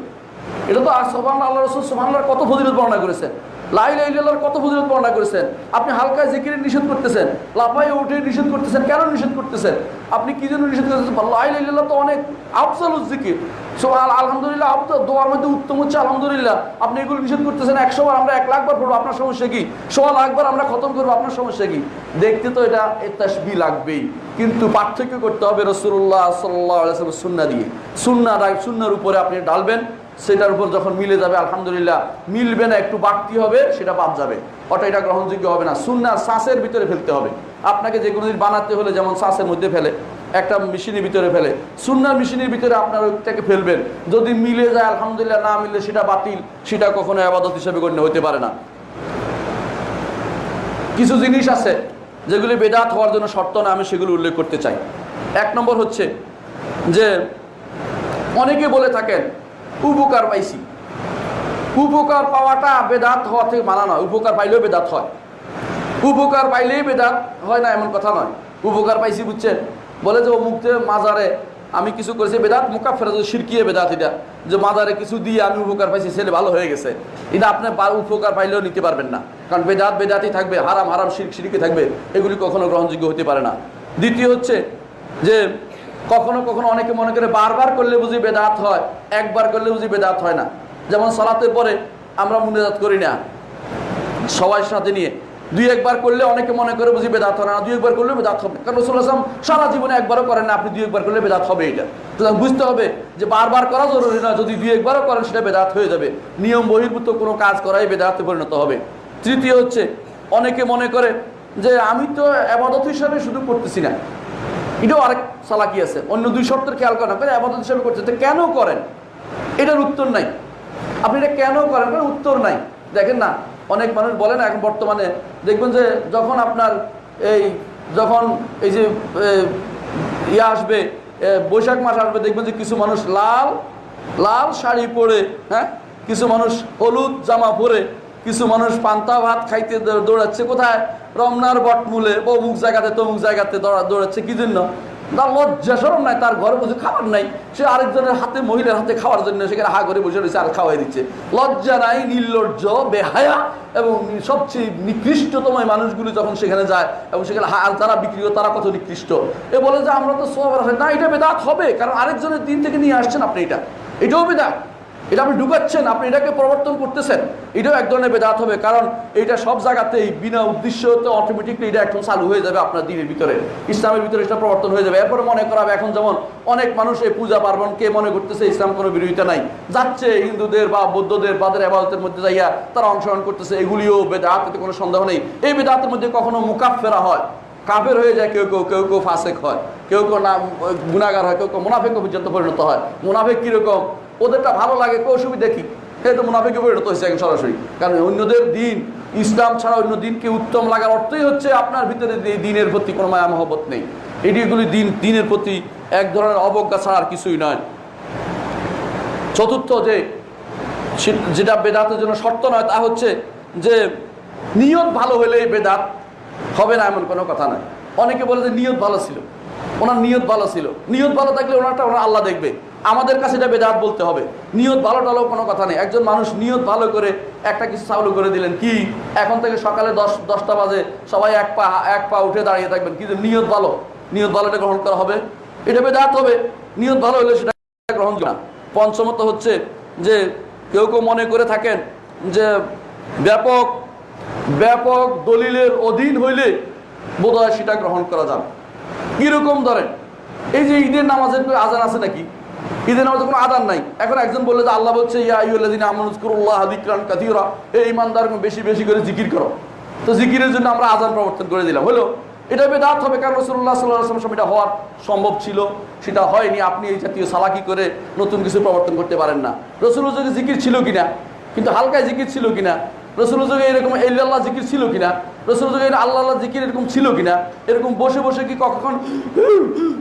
এটা তো আর সোহান আল্লাহ রসুল সোহান কত ফজিলত বর্ণনা করেছেন। লাইলার কত ফজিলত বর্ণনা করেছেন? আপনি হালকা জিকিরে নিষেধ করতেছেন লাফাই উঠে নিষেধ করতেছেন, কেন নিষেধ করতেছেন? আপনি কি জন্য নিষেধ করতেছেন? লাই লাইলাল্লাহ তো অনেক আফজাল জিকির। সোহান আলহামদুলিল্লাহ আফজাল দোয়ার মধ্যে উত্তম হচ্ছে আলহামদুলিল্লাহ। আপনি এগুলো নিষেধ করতেছেন, একশো বার আমরা এক লাখ বার পড়ব, আপনার সমস্যা কি? সোয়া লাখবার আমরা খতম করব, আপনার সমস্যা কি? দেখতে তো এটা তাসবি লাগবেই। কিন্তু পার্থক্য করতে হবে রসুল্লাহ সাল্লাহ সুন্না দিয়ে। সুন্না সুন্নার উপরে আপনি ডালবেন সেটার উপর যখন মিলে যাবে, আলহামদুলিল্লাহ, মিলবে না, একটু বাড়তি হবে, সেটা বাদ যাবে। অটা এটা গ্রহণযোগ্য হবে না। সুন্না শ্বাসের ভিতরে ফেলতে হবে। আপনাকে যে কোনো বানাতে হলে যেমন শ্বাসের মধ্যে ফেলে, একটা মেশিনের ভিতরে ফেলে। সুন্নার মেশিনের ভিতরে আপনার ওইটাকে ফেলবেন। যদি মিলে যায়, আলহামদুলিল্লাহ, না মিলে সেটা বাতিল। সেটা কখনো আবাদত হিসেবে গণ্য হতে পারে না। কিছু জিনিস আছে যেগুলি বেদাত হওয়ার জন্য শর্ত না, আমি সেগুলো উল্লেখ করতে চাই। এক নম্বর হচ্ছে যে, অনেকে বলে থাকেন উপকার পাইছি। উপকার পাওয়াটা বেদাত হওয়া থেকে মানা নয় উপকার পাইলেও বেদাত হয়। উপকার পাইলেই বেদাত হয় না এমন কথা নয় উপকার পাইছি, বুঝছেন? বলে যে মুক্তে মাজারে আমি কিছু করেছি, বেদাত মুখা ফেরা সিরকিয়ে বেদাত এটা, যে মাজারে কিছু দিয়ে আমি উপকার পাইছি ছেলে ভালো হয়ে গেছে। এটা আপনি উপকার পাইলেও নিতে পারবেন না। কারণ বেদাত বেদাতই থাকবে, হারাম হারাম শির সিরকে থাকবে। এগুলি কখনো গ্রহণযোগ্য হতে পারে না। দ্বিতীয় হচ্ছে যে কখনো কখনো অনেকে মনে করে বারবার করলে বুঝি বেদাত হয়, একবার করলে বুঝি বেদাত হয় না। যেমন সলাতে পরে আমরা মুনাজাত করি না। সবাই সাথে নিয়ে। দুই একবার করলে অনেকে মনে করে বুঝি বেদাত হয় না, দুই একবার করলে বেদাত হবে। কারণ রসুল আসলাম সারা জীবনে একবারও করেন না, আপনি দুই একবার করলে বেদাত হবে এটা। সুতরাং বুঝতে হবে যে বারবার করা জরুরি না যদি দুই একবারও করেন সেটা বেদাত হয়ে যাবে। নিয়ম বহির্ভূত কোনো কাজ করাই বেদাতে পরিণত হবে। তৃতীয় হচ্ছে, অনেকে মনে করে যে আমি তো আবাদত হিসাবে শুধু করতেছি না। এটাও আরেক চালাকি আছে। অন্য দুই শর্তের খেয়াল করেন করে আবাদত হিসাবে করছে তো কেন করেন? এটার উত্তর নাই। আপনি এটা কেন করেন? কারণ উত্তর নাই। দেখেন না, অনেক মানুষ বলে না, এখন বর্তমানে দেখবেন যে যখন আপনার এই যখন এই যে ইয়ে আসবে বৈশাখ মাস আসবে, দেখবেন যে কিছু মানুষ লাল লাল শাড়ি পরে হ্যাঁ? কিছু মানুষ হলুদ জামা পরে কিছু মানুষ পান্তা ভাত খাইতে দৌড়াচ্ছে, কোথায়? রমনার বটমূলে অমুক জায়গাতে, তমুক জায়গাতে দৌড়াচ্ছে, কি জন্য? তার লজ্জা সরম নাই, তার ঘরে বসে খাবার নাই। সে আরেকজনের হাতে, মহিলার হাতে খাওয়ার জন্য সেখানে হা করে বসে রয়েছে আর খাওয়াই দিচ্ছে। লজ্জা নাই, নির্লজ্জ, বেহায়া এবং সবচেয়ে নিকৃষ্টতম মানুষগুলি যখন সেখানে যায় এবং সেখানে আর যারা বিক্রি তারা কত নিকৃষ্ট? এ বলে যে আমরা তো সব না, এটা বেদাত হবে, কারণ আরেকজনের দিন থেকে নিয়ে আসছেন আপনি এটা। এটাও বেদাত। এটা আপনি ঢুকাচ্ছেন, আপনি এটাকে প্রবর্তন করতেছেন, এটাও এক ধরনের বেদাত হবে, কারণ এটা সব জায়গাতেই বিনা উদ্দেশ্য তো অটোমেটিকলি এটা এখন চালু হয়ে যাবে আপনার দিনের ভিতরে, ইসলামের ভিতরে এটা প্রবর্তন হয়ে যাবে। এরপরে মনে করা হবে এখন যেমন অনেক মানুষ এই পূজা পার্বণকে মনে করতেছে ইসলাম কোনো বিরোধিতা নাই, যাচ্ছে হিন্দুদের বা বৌদ্ধদের বাদের আবাদতের মধ্যে যাইয়া তারা অংশগ্রহণ করতেছে, এগুলিও বেদাত এতে কোনো সন্দেহ নেই। এই বেদাতের মধ্যে কখনো মুকাফেরা হয়, কাফের হয়ে যায়, কেউ কেউ কেউ কেউ ফাঁসেক হয়, কেউ কেউ না গুণাগার হয়, কেউ কেউ মুনাফেক পর্যন্ত পরিণত হয়। মুনাফেক কীরকম? ওদেরটা ভালো লাগে কেউ অসুবিধা কি? তো মুনাফেকে পরিণত হয়েছে এখন সরাসরি। কারণ অন্যদের দিন, ইসলাম ছাড়া অন্য দিনকে উত্তম লাগার অর্থই হচ্ছে আপনার ভিতরে দিনের প্রতি কোনো মায়া মহব্বত নেই। এটি এগুলি দিন, দিনের প্রতি এক ধরনের অবজ্ঞা ছাড়া আর কিছুই নয়। চতুর্থ যে, যেটা বেদাতের জন্য শর্ত নয়, তা হচ্ছে যে, নিয়ত ভালো হলেই বেদাত হবে না এমন কোনো কথা নয়। অনেকে বলে যে নিয়ত ভালো ছিল। ওনার নিয়ত ভালো ছিল। নিয়ত ভালো থাকলে ওনারটা ওনার আল্লাহ দেখবে। আমাদের কাছে এটা বেদাত বলতে হবে। নিয়ত ভালো টালো কোনো কথা নেই। একজন মানুষ নিয়ত ভালো করে একটা কিছু চালু করে দিলেন, কি? এখন থেকে সকালে দশ, দশটা বাজে, সবাই এক পা এক পা উঠে দাঁড়িয়ে থাকবেন। কিন্তু নিয়ত ভালো? নিয়ত ভালোটা গ্রহণ করা হবে। এটা বেদাত হবে। নিয়ত ভালো হলে সেটা গ্রহণ করা পঞ্চমত হচ্ছে যে কেউ কেউ মনে করে থাকেন যে ব্যাপক ব্যাপক দলিলের অধীন হইলে বোধহয় সেটা গ্রহণ করা যাবে কীরকম ধরেন? এই যে ঈদের নামাজের আজান আছে নাকি? ঈদের নামাজের কোনো আদান নাই। এখন একজন যে আল্লাহ বলছে ঈমানদার বেশি বেশি করে জিকির করো। তো জিকিরের জন্য আমরা প্রবর্তন করে দিলাম। হলো, এটা বেদাত হবে কারণ রসুল্লাহ সাল্লাহ এটা হওয়ার সম্ভব ছিল। সেটা হয়নি, আপনি এই জাতীয় সালাকি করে নতুন কিছু প্রবর্তন করতে পারেন না। রসুল জিকির ছিল কিনা? কিন্তু হালকায় জিকির ছিল কিনা? রসুল যুগে এরকম আল্লাহ জিকির ছিল কিনা? রসুল যুগে আল্লাহ জিকির এরকম ছিল কিনা? এরকম বসে বসে কি কখন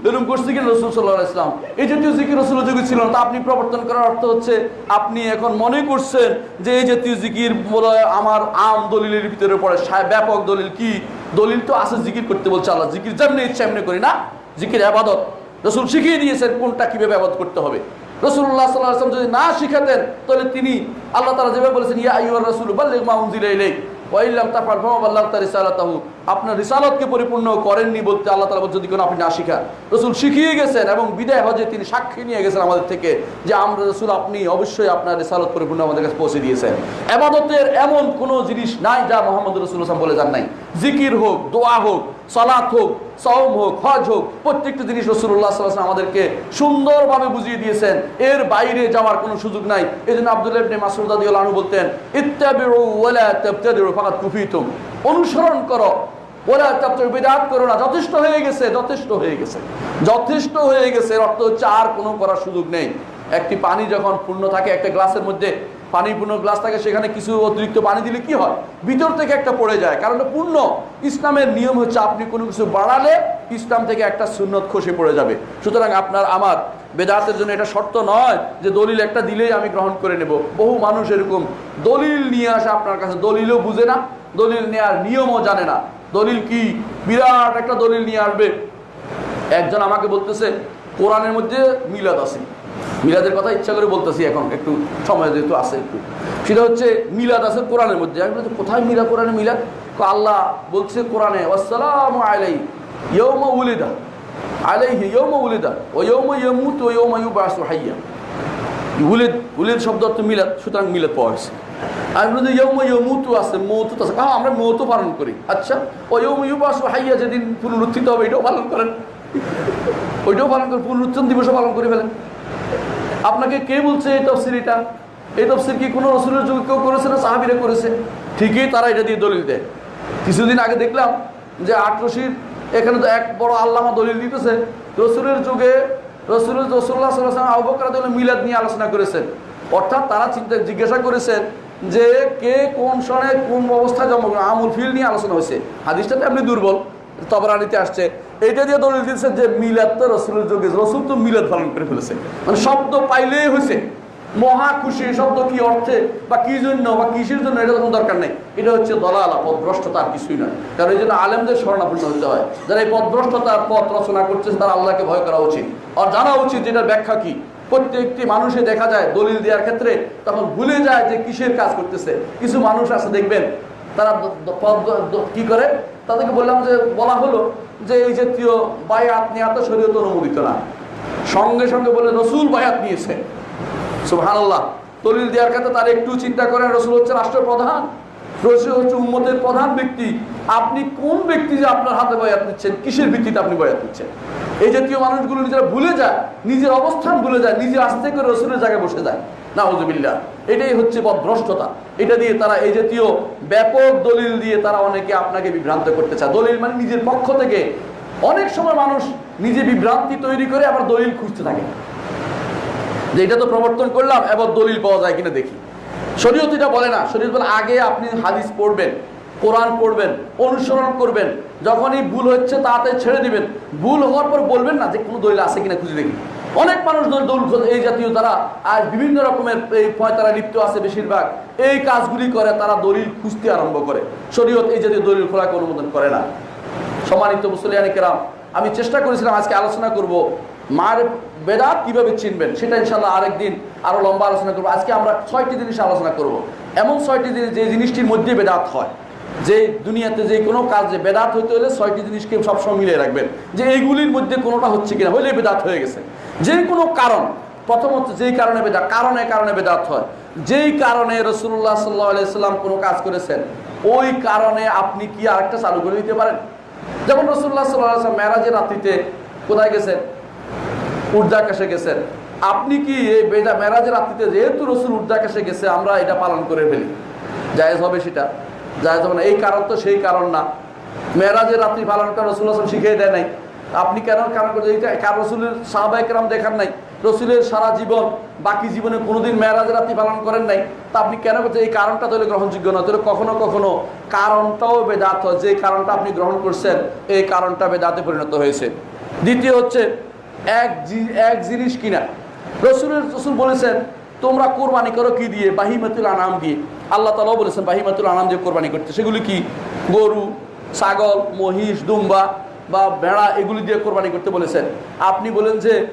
এরকম করছে কিনা রসুল সাল্লাহ ইসলাম এই জাতীয় জিকির রসুল যুগে ছিল না। তা আপনি প্রবর্তন করার অর্থ হচ্ছে আপনি এখন মনে করছেন যে এই জাতীয় জিকির বলে আমার আম দলিলের ভিতরে পড়ে। ব্যাপক দলিল কি? দলিল তো আছে জিকির করতে বলছে আল্লাহ। জিকির যেমনি ইচ্ছা এমনি করি না। জিকির আবাদত রসুল শিখিয়ে দিয়েছেন কোনটা কীভাবে আবাদ করতে হবে। রসুল্লাহ সাল্লাম যদি না শিখাতেন, তাহলে তিনি আল্লাহ তারা যেভাবে বলেছেন, ইয়া ইউর রসুল, বাল্লিগ মা উনজিলা ইলাইক ওয়াইল্লাম তাফার ফামা আল্লাহ তার রিসালাতাহু। আপনার রিসালতকে পরিপূর্ণ করেননি বলতে আল্লাহ বলছে যদি কোনো আপনি না শিখান। রসুল শিখিয়ে গেছেন এবং বিদায় হজে তিনি সাক্ষী নিয়ে গেছেন আমাদের থেকে যে আমরা রসুল, আপনি অবশ্যই আপনার রিসালত পরিপূর্ণ আমাদের কাছে পৌঁছে দিয়েছেন। এবাদতের এমন কোনো জিনিস নাই যা মোহাম্মদ রসুল হাসান বলে যান নাই। জিকির হোক, দোয়া হোক, সালাত হোক, সওম হোক, হজ হোক, প্রত্যেকটা জিনিস রসুল্লাহ সাল্লাহ আমাদেরকে সুন্দরভাবে বুঝিয়ে দিয়েছেন। এর বাইরে যাওয়ার কোনো সুযোগ নাই। এই জন্য আব্দুল্লাহ ইবনে মাসউদ বলতেন তাবতাদিউ ফাকাত কুফিতুম। অনুসরণ করো। বেদাত করো না। যথেষ্ট হয়ে গেছে, যথেষ্ট হয়ে গেছে। যথেষ্ট হয়ে গেছে অর্থ হচ্ছে আর কোনো করার সুযোগ নেই। একটি পানি যখন পূর্ণ থাকে, একটা গ্লাসের মধ্যে পানি পূর্ণ গ্লাস থাকে, সেখানে কিছু অতিরিক্ত পানি দিলে কি হয়? ভিতর থেকে একটা পড়ে যায়। কারণ পূর্ণ। ইসলামের নিয়ম হচ্ছে আপনি কোনো কিছু বাড়ালে ইসলাম থেকে একটা সুন্নত খসে পড়ে যাবে। সুতরাং আপনার, আমার বেদাতের জন্য এটা শর্ত নয় যে দলিল একটা দিলেই আমি গ্রহণ করে নেব। বহু মানুষ এরকম দলিল নিয়ে আসে আপনার কাছে। দলিলও বুঝে না। দলিল নেওয়ার নিয়মও জানে না। দলিল কি? বিরাট একটা দলিল নিয়ে আসবে। একজন আমাকে বলতেছে, কোরআনের মধ্যে মিলাদ আছে। মিলাদের কথা ইচ্ছা করে বলতেছি এখন, একটু সময় যেহেতু আছে একটু। সেটা হচ্ছে, মিলাদ আছে কোরআনের মধ্যে। আমি বলছি, কোথায় মিলা কোরআনে মিলাদ? আল্লাহ বলছে কোরআনে আসসালামু আলাই ইয়ৌমা উলিদা, আলাইহি ইয়ৌমা উলিদা ও ইয়ৌমা ইয়ামুত ও ইয়ৌমা ইউবাসু হাইয়া। উলিদ উলিদ শব্দ অর্থ মিলাদ, সুতরাং মিলাদ পাওয়া গেছে। আর বলতে ইয়ৌমা ইয়মুতু আছে মৌতুত আছে। হ্যাঁ আমরা মৌতু পালন করি। আচ্ছা ও ইয়ৌমা ইউবাসু হাইয়া, যেদিন পুনরুত্থিত হবে, এটাও পালন করেন। ওইটাও পালন করে পুনরুত্থান দিবসও পালন করে ফেলেন। আপনাকে কে বলছে এই তফসির এটা এই তফসির কি কোনো রসুলের যুগে কেউ করেছে না সাহাবিরা করেছে? ঠিকই তারা এটা দিয়ে দলিল দেয়। কিছুদিন আগে দেখলাম যে আট আটরশির এখানে তো এক বড় আল্লামা দলিল দিতেছে, রসুলের যুগে রসুলের রসুল্লাহ সাল্লাম আবকার মিলাদ নিয়ে আলোচনা করেছেন। অর্থাৎ তারা চিন্তা জিজ্ঞাসা করেছেন যে কে কোন সনে কোন অবস্থায় জন্মগ্রহণ আমুল ফিল নিয়ে আলোচনা হয়েছে। হাদিসটা তো এমনি দুর্বল, তবরানিতে আসছে। এটা দিয়ে দলিল দিচ্ছে যে মিলাদ তো রসুলের যোগে, রসুল তো মিলাদ পালন করে ফেলেছে। মানে শব্দ পাইলেই হয়েছে। মহা খুশি শব্দ কি অর্থে বা কি জন্য বা কিসের জন্য, এটা কোনো দরকার নেই। এটা হচ্ছে দলালা পথভ্রষ্টতা আর কিছুই নয়। কারণ এই জন্য আলেমদের স্মরণাপন্ন হতে হয়। যারা এই পথভ্রষ্টতার পথ রচনা করছে তারা আল্লাহকে ভয় করা উচিত। আর জানা উচিত যেটার ব্যাখ্যা কি? প্রত্যেকটি মানুষে দেখা যায় দলিল দেওয়ার ক্ষেত্রে তখন ভুলে যায় যে কিসের কাজ করতেছে। কিছু মানুষ আছে, দেখবেন, তারা কি করে? তাদেরকে বললাম যে, বলা হলো যে এই জাতীয় বায়াত নেওয়া তো শরীয়ত অনুমোদিত না। সঙ্গে সঙ্গে বলে, রসুল বায়াত নিয়েছে। সুবহানাল্লাহ। দলিল দেওয়ার ক্ষেত্রে তার একটু চিন্তা করেন রসুল হচ্ছে রাষ্ট্রপ্রধান রসুল হচ্ছে উম্মতের প্রধান ব্যক্তি। আপনি কোন ব্যক্তি যে আপনার হাতে বয়াত নিচ্ছেন কিসের ভিত্তিতে আপনি বয়াত নিচ্ছেন এই জাতীয় মানুষগুলো নিজেরা ভুলে যায়, নিজের অবস্থান ভুলে যায়, নিজে আস্তে করে রসুলের জায়গায় বসে যায়। না হজবিল্লা এটাই হচ্ছে বদভ্রষ্টতা। এটা দিয়ে তারা এই জাতীয় ব্যাপক দলিল দিয়ে তারা অনেকে আপনাকে বিভ্রান্ত করতে চায়। দলিল মানে নিজের পক্ষ থেকে। অনেক সময় মানুষ নিজে বিভ্রান্তি তৈরি করে আবার দলিল খুঁজতে থাকে। যে এটা তো প্রবর্তন করলাম, এবার দলিল পাওয়া যায় কিনা দেখি। শরীয়ত এটা বলে না। শরীয়ত বলে, আগে আপনি হাদিস পড়বেন, কোরআন পড়বেন, অনুসরণ করবেন। যখনই ভুল হচ্ছে তাতে ছেড়ে দিবেন। ভুল হওয়ার পর বলবেন না যে কোনো দলিল আছে কিনা খুঁজে দেখি। অনেক মানুষ দল এই জাতীয় তারা, আর বিভিন্ন রকমের এই পয়তারা লিপ্ত আছে বেশিরভাগ। এই কাজগুলি করে, তারা দলিল খুঁজতে আরম্ভ করে। শরীয়ত এই জাতীয় দলিল খোলাকে অনুমোদন করে না। সম্মানিত মুসলিয়ানি কেরাম, আমি চেষ্টা করেছিলাম আজকে আলোচনা করব মার বেদাত কীভাবে চিনবেন, সেটা ইনশাল্লাহ আরেকদিন আরও লম্বা আলোচনা করব। আজকে আমরা ছয়টি জিনিস আলোচনা করব। এমন ছয়টি জিনিস যে জিনিসটির মধ্যে বেদাত হয়। যে দুনিয়াতে যে কোনো কাজে বেদাত হইতে হলে ছয়টি জিনিসকে সবসময় মিলিয়ে রাখবেন। যে এইগুলির মধ্যে কোনোটা হচ্ছে কিনা হইলে বেদাত হয়ে গেছে। যে কোনো কারণ, প্রথমত যেই কারণে বেদাত, কারণে কারণে বেদাত হয়। যেই কারণে রসুল্লাহ সাল্লাহ আলাইসাল্লাম কোনো কাজ করেছেন, ওই কারণে আপনি কি আরেকটা চালু করে দিতে পারেন? যেমন রসুল্লাহ সাল্লাহ মেরাজের রাত্রিতে কোথায় গেছেন? উর্দাকাশে গেছেন। আপনি কি এই বেদা মেরাজের রাত্রিতে যেহেতু রসুল উর্দাকাশে গেছে, আমরা এটা পালন করে ফেলি। জায়েজ হবে সেটা। জায়েজ হবে না। এই কারণ তো সেই কারণ না। মেরাজের রাত্রি পালন করা রসুল আসলাম শিখিয়ে দেয় নাই। আপনি কেন কারণ করছেন? এইটা কার রসুলের সাহবাইকেরাম দেখান নাই। রসুলের সারা জীবন, বাকি জীবনে কোনোদিন মেয়েরাজের রাত্রি পালন করেন নাই। তা আপনি কেন করছেন? এই কারণটা তাহলে গ্রহণযোগ্য নয় তাহলে কখনো কখনো কারণটাও বেদাত হয়। যে কারণটা আপনি গ্রহণ করছেন, এই কারণটা বেদাতে পরিণত হয়েছে। দ্বিতীয় হচ্ছে এক এক জিনিস কিনা। রসুলের রসুল বলেছেন, তোমরা কোরবানি করো কি দিয়ে? বাহিমাতুল আনাম দিয়ে। আল্লাহ তালাও বলেছেন, বাহিমাতুল আনাম দিয়ে কোরবানি করতে। সেগুলি কি? গরু, ছাগল, মহিষ, দুম্বা বা ভেড়া, এগুলি দিয়ে কোরবানি করতে বলেছেন। আপনি বলেন যে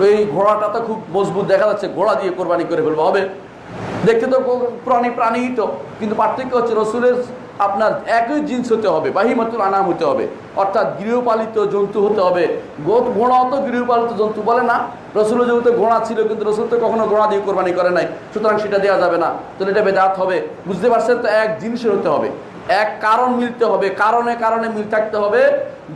ওই ঘোড়াটা তো খুব মজবুত দেখা যাচ্ছে, ঘোড়া দিয়ে কোরবানি করে ফেলব। হবে। দেখতে তো প্রাণী প্রাণীই তো, কিন্তু পার্থক্য হচ্ছে রসুলের আপনার একই জিনিস হতে হবে, বাহিমাতুল আনাম হতে হবে, অর্থাৎ গৃহপালিত জন্তু হতে হবে। গোট ঘোড়াও তো গৃহপালিত জন্তু বলে না, রসুলের জগতে ঘোড়া ছিল, কিন্তু রসুল তো কখনো ঘোড়া দিয়ে কোরবানি করে নাই, সুতরাং সেটা দেওয়া যাবে না। তাহলে এটা বেদাত হবে। বুঝতে পারছেন তো? এক জিনিসের হতে হবে, এক কারণ মিলতে হবে, কারণে কারণে মিল থাকতে হবে,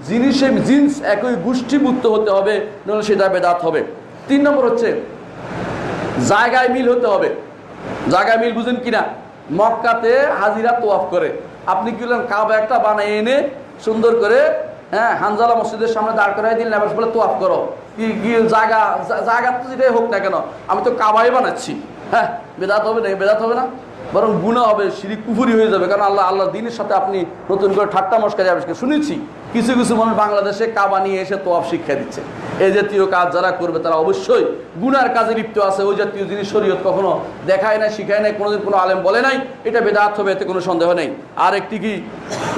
জিনিসে জিন্স একই গোষ্ঠীভুক্ত হতে হবে, নাহলে সেটা বেদাত হবে। তিন নম্বর হচ্ছে, জায়গায় মিল হতে হবে। জায়গায় মিল বুঝেন কিনা? মক্কাতে হাজিরা তোয়াফ করে। আপনি কি বললেন কাবা একটা বানায় এনে সুন্দর করে হ্যাঁ হানজালা মসজিদের সামনে দাঁড় করাই দিলেন, আবার বলে তোয়াফ করো। কি জায়গা জায়গা তো যেটাই হোক না কেন, আমি তো কাবাই বানাচ্ছি। হ্যাঁ বেদাত হবে না, বেদাত হবে না? বরং গুণা হবে সিঁড়ি কুফুরি হয়ে যাবে। কারণ আল্লাহ আল্লাহ দিনের সাথে আপনি নতুন করে ঠাট্টা মস্কারি আবিষ্কার। শুনেছি, কিছু কিছু মানুষ বাংলাদেশে কাবা নিয়ে এসে তোয়াফ শিক্ষা দিচ্ছে। এই জাতীয় কাজ যারা করবে, তারা অবশ্যই গুনার কাজে লিপ্ত আছে। ওই জাতীয় জিনিস শরীয়ত কখনো দেখায় না শিখায় নাই, কোনোদিন কোনো আলেম বলে নাই। এটা বেদাত হবে, এতে কোনো সন্দেহ নেই। আর একটি কি?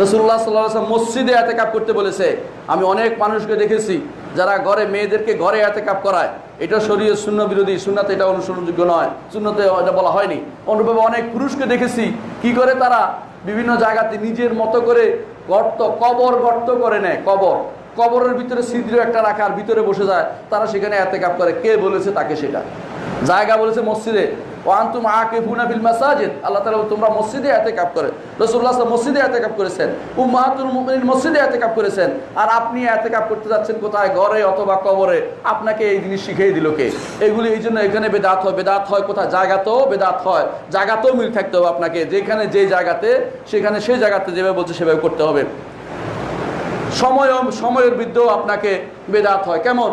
রসুল্লাহ সাল্লাহ মসজিদে এতে কাপ করতে বলেছে। আমি অনেক মানুষকে দেখেছি, যারা ঘরে, মেয়েদেরকে ঘরে এতে কাপ করায়। এটা শরীয় শূন্য বিরোধী শূন্যতে এটা অনুসরণযোগ্য নয়। শূন্যতে এটা বলা হয়নি। অনুরূপভাবে অনেক পুরুষকে দেখেছি, কি করে তারা বিভিন্ন জায়গাতে নিজের মতো করে গর্ত, কবর গর্ত করে নেয়, কবর। কবরের ভিতরে ছিদ্র একটা রাখার ভিতরে বসে যায়। তারা সেখানে এতে কাপ করে। কে বলেছে তাকে সেটা? জায়গা বলেছে মসজিদে। ওয়ান্তুম আকে ফুনাফিল মাসাজিদ। আল্লাহ তোমরা মসজিদে মসজিদে করেছেন। উম্মাহাতুল মসজিদে করেছেন। আর আপনি করতে যাচ্ছেন কোথায়? ঘরে অথবা কবরে? আপনাকে এই জিনিস শিখিয়ে দিল কে? এগুলি এখানে বেদাত হয়। বেদাত হয় কোথায়? বেদাত হয়। মিল থাকতে হবে আপনাকে। যেখানে যে জায়গাতে, সেখানে সেই জায়গাতে যেভাবে বলছে সেভাবে করতে হবে। সময় সময়ের বিরুদ্ধেও আপনাকে বেদাত হয়। কেমন?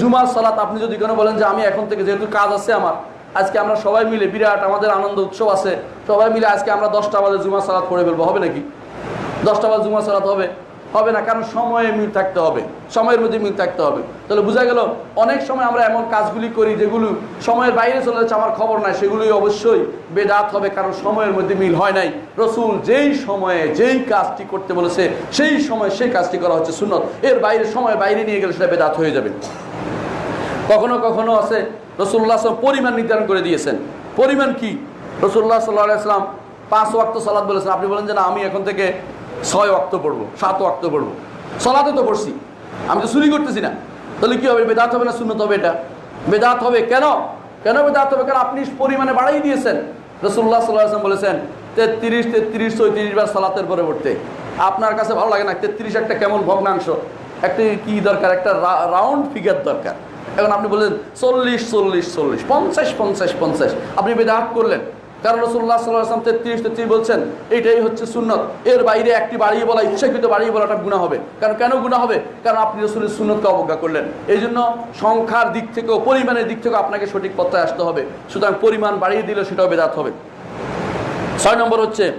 জুমার সালাত আপনি যদি কোনো বলেন যে, আমি এখন থেকে যেহেতু কাজ আছে আমার আজকে আমরা সবাই মিলে বিরাট আমাদের আনন্দ উৎসব আছে। সবাই মিলে আজকে আমরা দশটা বাজে জুমার সালাত পড়ে ফেলব। হবে নাকি? দশটা বাজে জুমার সালাত হবে? হবে না, কারণ সময়ে মিল থাকতে হবে। সময়ের মধ্যে মিল থাকতে হবে। তাহলে বোঝা গেল, অনেক সময় আমরা এমন কাজগুলি করি যেগুলো সময়ের বাইরে চলে যাচ্ছে, আমার খবর নাই। সেগুলি অবশ্যই বেদাত হবে, কারণ সময়ের মধ্যে মিল হয় নাই। রসুল যেই সময়ে যেই কাজটি করতে বলেছে, সেই সময় সেই কাজটি করা হচ্ছে সুন্নত। এর বাইরে সময় বাইরে নিয়ে গেলে সেটা বেদাত হয়ে যাবে। কখনো কখনো আছে রসুল্লাহ আসলাম পরিমাণ নির্ধারণ করে দিয়েছেন। পরিমাণ কি? রসুল্লাহ সাল্লাহ আসলাম পাঁচ ওয়াক্ত সালাদ বলেছেন। আপনি বলেন যে না, আমি এখন থেকে ছয় ওয়াক্ত পড়ব, সাত ওয়াক্ত পড়ব। সলাতে তো পড়ছি। আমি তো চুরি করতেছি না। তাহলে কী হবে? বেদাত হবে না শূন্যত হবে এটা? বেদাত হবে কেন? কেন বেদাত হবে? কারণ আপনি পরিমাণে বাড়াই দিয়েছেন। রসুল্লাহ সাল্লাহ আসলাম বলেছেন, তেত্রিশ তেত্রিশ, চৌত্রিশ বার সালাতের পরে পড়তে। আপনার কাছে ভালো লাগে না? তেত্রিশ একটা কেমন ভগ্নাংশ। একটা কি দরকার? একটা রাউন্ড ফিগার দরকার। এখন আপনি বললেন চল্লিশ চল্লিশ চল্লিশ, পঞ্চাশ পঞ্চাশ পঞ্চাশ। আপনি বেদাত করলেন। কারণ রসুল্লাহ সাল্লাহ আসলাম তেত্রিশ তেত্রিশ বলছেন এইটাই হচ্ছে সুন্নত। এর বাইরে একটি বাড়িয়ে বলা, ইচ্ছাকৃত বাড়িয়ে বলাটা গুণা হবে। কারণ কেন গুণা হবে? কারণ আপনি রসুলের সুন্নতকে অবজ্ঞা করলেন। এই জন্য সংখ্যার দিক থেকেও পরিমাণের দিক থেকেও আপনাকে সঠিক পথে আসতে হবে। সুতরাং পরিমাণ বাড়িয়ে দিলে সেটাও বেদাত হবে। ছয় নম্বর হচ্ছে,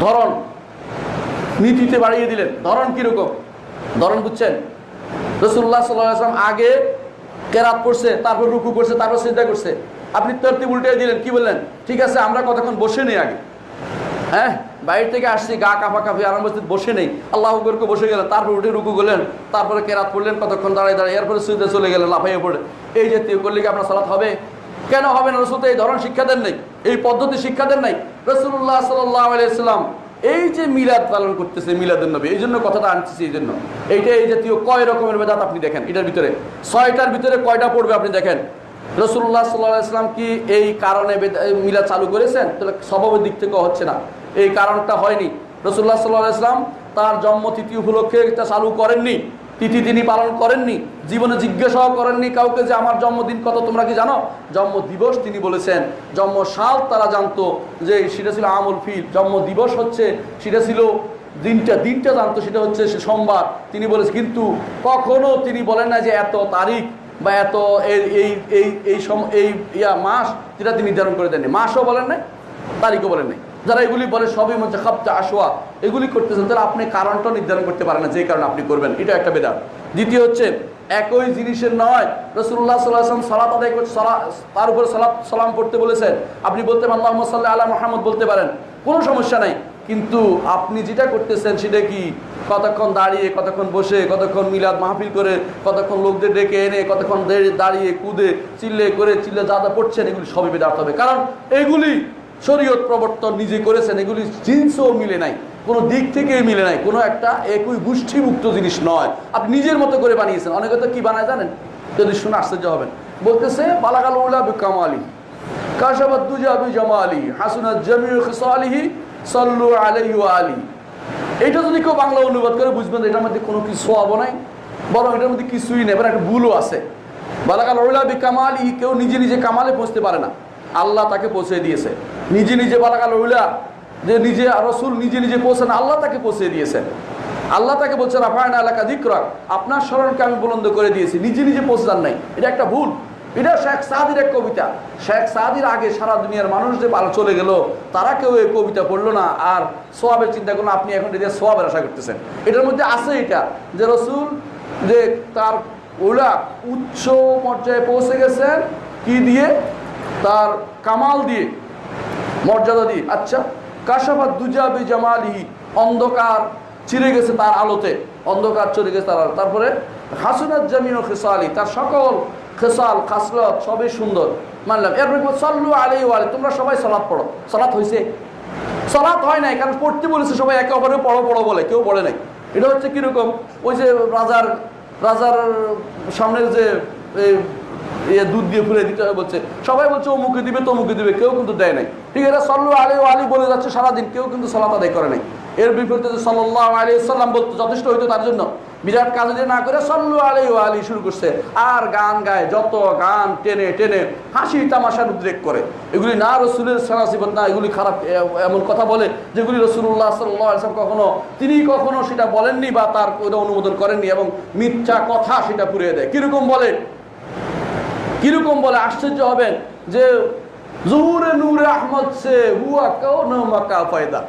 ধরন। নীতিতে বাড়িয়ে দিলেন। ধরন কীরকম? ধরন বুঝছেন? রসুল্লাহ সাল্লাম আগে কেরাত পড়ছে তারপর রুকু করছে, তারপর চিন্তা করছে। আপনি তরতিব উল্টে দিলেন, কি বললেন? ঠিক আছে, আমরা কতক্ষণ বসে নেই আগে? হ্যাঁ বাইরে থেকে আসছি, গা কাফা কাফি আরাম বসে বসে নেই। আল্লাহ করে বসে গেলেন, তারপর উঠে রুকু করলেন, তারপরে কেরাত পড়লেন, কতক্ষণ দাঁড়িয়ে দাঁড়িয়ে, এরপরে সুইদে চলে গেলেন, লাফাইয়ে পড়ে এই জাতীয় করলে কি আপনার সালাত হবে? কেন হবে না? রসুল এই ধরন শিক্ষা দেন নাই, এই পদ্ধতি শিক্ষা দেন নাই। রসুল্লাহ সাল্লাহ আলাইসাল্লাম এই যে মিলাদ পালন করতেছে মিলাদের নবী, এই জন্য কথাটা আনতেছি এই জন্য। এইটা এই জাতীয় কয় রকমের বেদাত আপনি দেখেন, এটার ভিতরে। ছয়টার ভিতরে কয়টা পড়বে আপনি দেখেন? রসুল্লাহ সাল্লাহ ইসলাম কি এই কারণে মিলাদ চালু করেছেন? তাহলে স্বভাবের দিক থেকে হচ্ছে না। এই কারণটা হয়নি। রসুল্লাহ সাল্লাহ ইসলাম তার জন্মতিথি উপলক্ষে এটা চালু করেননি। তিথি তিনি পালন করেননি, জীবনে জিজ্ঞাসাও করেননি কাউকে যে আমার জন্মদিন কত, তোমরা কি জানো? জন্ম দিবস তিনি বলেছেন জন্ম সাল তারা জানতো যে সেটা ছিল আমল ফিল জন্ম দিবস হচ্ছে, সেটা ছিল দিনটা দিনটা জানতো, সেটা হচ্ছে সে সোমবার। তিনি বলেছেন কিন্তু কখনো তিনি বলেন না যে এত তারিখ বা এত এই এই এই এই ইয়া মাস যেটা তিনি নির্ধারণ করে দেননি। মাসও বলেন নাই, তারিখও বলেন নাই। যারা এগুলি বলে সবই মধ্যে খাপটা আসোয়া এগুলি করতেছেন, তাহলে আপনি কারণটা নির্ধারণ করতে পারেন না, যে কারণে আপনি করবেন। এটা একটা বেদাত। দ্বিতীয় হচ্ছে, একই জিনিসের নয় রসুল্লাহ সাল্লাহ সালাত আদায় সালা তার উপরে সালাত সালাম পড়তে বলেছেন। আপনি বলতে পারেন আল্লাহ সাল্লাহ আল্লাহ মোহাম্মদ বলতে পারেন। কোনো সমস্যা নাই। কিন্তু আপনি যেটা করতেছেন, সেটা কি? কতক্ষণ দাঁড়িয়ে, কতক্ষণ বসে, কতক্ষণ মিলাদ মাহফিল করে, কতক্ষণ লোকদের ডেকে এনে, কতক্ষণ দাঁড়িয়ে, কুদে, চিল্লে করে, চিল্লে যা যা পড়ছেন, এগুলি সবই বেদাত হবে। কারণ এগুলি শরীয়ত প্রবর্তন নিজে করেছেন, এগুলি জিন্সও মিলে নাই, কোনো দিক থেকে মিলে নাই, কোনো একটা একই গোষ্ঠীমুক্ত জিনিস নয়। আপনি নিজের মতো করে বানিয়েছেন, অনেকে তো কি বানায় জানেন? যদি শুনে আশ্চর্য হবেন। বলতেছে, বালাগাল উল্লা কামালি কাশাবাদ দুজা বি জামালি হাসুনাত জামিউ খিসালিহি, সাল্লু আলাইহি ওয়া আলি। এটা যদি কেউ বাংলা অনুবাদ করে, বুঝবেন এটার মধ্যে কোনো কিছু সোয়াবও নাই, বরং এটার মধ্যে কিছুই নেই এবার একটা ভুলও আছে। বালাকাল ওইলা বি কামালি কেউ নিজে নিজে কামালে পৌঁছতে পারে না। আল্লাহ তাকে পৌঁছে দিয়েছে। নিজে নিজে বালাকাল ওইলা যে নিজে রসুল নিজে নিজে পৌঁছান, আল্লাহ তাকে পৌঁছে দিয়েছেন। আল্লাহ তাকে বলছে রাফায়না এলাকা দিকরা আপনার স্মরণকে আমি বুলন্দ করে দিয়েছি। নিজে নিজে পৌঁছে যান নাই। এটা একটা ভুল। এটা শেখ সাদির এক কবিতা। শেখ সাদির আগে সারা দুনিয়ার মানুষ যে চলে গেল, তারা কেউ এই কবিতা পড়ল না। আর সোয়াবের চিন্তা করল আপনি এখন এটা সোয়াবের আশা করতেছেন। এটার মধ্যে আছে এটা যে রসুল যে তার ওলা উচ্চ পর্যায়ে পৌঁছে গেছেন, কি দিয়ে? তার কামাল দিয়ে। মর্যাদা দিয়ে আচ্ছা কাশাফাত দুজাবি জামালিহি, অন্ধকার চিরে গেছে তার আলোতে, অন্ধকার চলে গেছে তার আলো তারপরে, হাসুনাত জামিন ও খেসালি, তার সকল খেসাল খাসলত সবই সুন্দর। মানলাম এর সল্লু আলী ওয়ালে তোমরা সবাই সলাৎ পড়ো। সলাৎ হয়েছে সলাৎ হয় নাই, কারণ পড়তে বলেছে সবাই, একে অপরে পড়ো পড়ো বলে, কেউ পড়ে নাই। এটা হচ্ছে কীরকম? ওই যে রাজার রাজার সামনের যে ইয়ে দুধ দিয়ে ফুলে দিতে হবে বলছে। সবাই বলছে, ও মুখে দিবে, তো মুখে দিবে। কেউ কিন্তু দেয় নাই। ঠিক আছে সল্লু আলী ও আলী বলে যাচ্ছে সারাদিন, কেউ কিন্তু সলাত আদায় করে নাই। এর বিপরীতে যে সাল্লাহ আলী সাল্লাম বলতো যথেষ্ট হইতো তার জন্য, বিরাট কাজ যে না করে সল্লু আলী ও আলী শুরু করছে, আর গান গায়, যত গান টেনে টেনে হাসি তামাশার উদ্রেক করে। এগুলি না রসুলের সারাসিবত না, এগুলি খারাপ এমন কথা বলে যেগুলি রসুল্লাহ সাল্লাম কখনো, তিনি কখনো সেটা বলেননি বা তার অনুমোদন করেননি এবং মিথ্যা কথা সেটা পুড়িয়ে দেয়। কীরকম বলে? কীরকম বলে আশ্চর্য হবেন যে জহুরে নূরে আহমদ সে হুয়া কাও মাকা পয়দা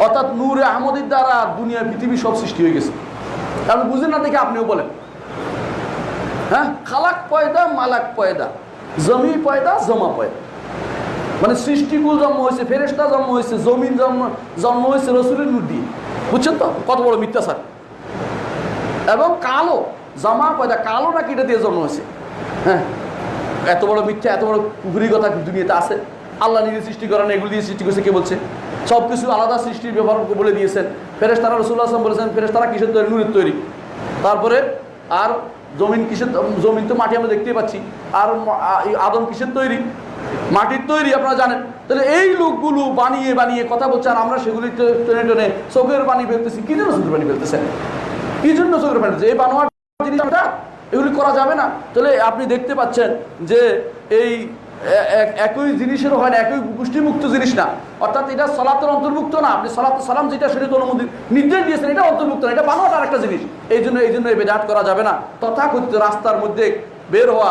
অর্থাৎ নূরে আহমদের দ্বারা দুনিয়া, পৃথিবী সব সৃষ্টি হয়ে গেছে। আপনি বুঝেন না দেখে আপনিও বলেন। হ্যাঁ? খালাক পয়দা, মালাক পয়দা। জমি পয়দা, জমা পয়দা। মানে সৃষ্টিকুল জন্ম হয়েছে ফেরেস্তা জন্ম হয়েছে জমিন জন্ম জন্ম হয়েছে রসুলের নূর দিয়ে। বুঝছেন তো? কত বড় মিথ্যা স্যার এবং কালো, জামা পয়দা, কালো নাকি এটা দিয়ে জন্ম হয়েছে? হ্যাঁ। এত বড় মিথ্যা, এত বড় পুকুরি কথা দুনিয়াতে আছে। আল্লাহ নিজে সৃষ্টি করেন, এগুলো দিয়ে সৃষ্টি করছে, কে বলছে? সব কিছু আলাদা সৃষ্টির ব্যবহার বলে দিয়েছেন। ফেরেস তারা রসুল্লাহ আসলাম বলেছেন ফেরেস তারা কিসের তৈরি? নুরের তৈরি। তারপরে, আর জমিন কিসের জমিন তো মাটি আমরা দেখতেই পাচ্ছি। আর আদম কিসের তৈরি? মাটির তৈরি, আপনারা জানেন। তাহলে এই লোকগুলো বানিয়ে বানিয়ে কথা বলছে, আর আমরা সেগুলি টেনে টেনে চোখের পানি ফেলতেছি। কি জন্য চোখের পানি ফেলতেছেন? কি জন্য চোখের পানি এই বানোয়ার জিনিসটা এগুলি করা যাবে না। তাহলে আপনি দেখতে পাচ্ছেন যে এই একই জিনিসেরও হয় না, একই গোষ্ঠীমুক্ত জিনিস না। অর্থাৎ এটা সলাতের অন্তর্ভুক্ত না। আপনি সলাত, সালাম যেটা সেটা অনুমোদন নির্দেশ দিয়েছেন, এটা অন্তর্ভুক্ত না। এটা বানোয়াট আর একটা জিনিস। এই জন্য এই জন্য এই বেদাত করা যাবে না। তথাকথিত রাস্তার মধ্যে বের হওয়া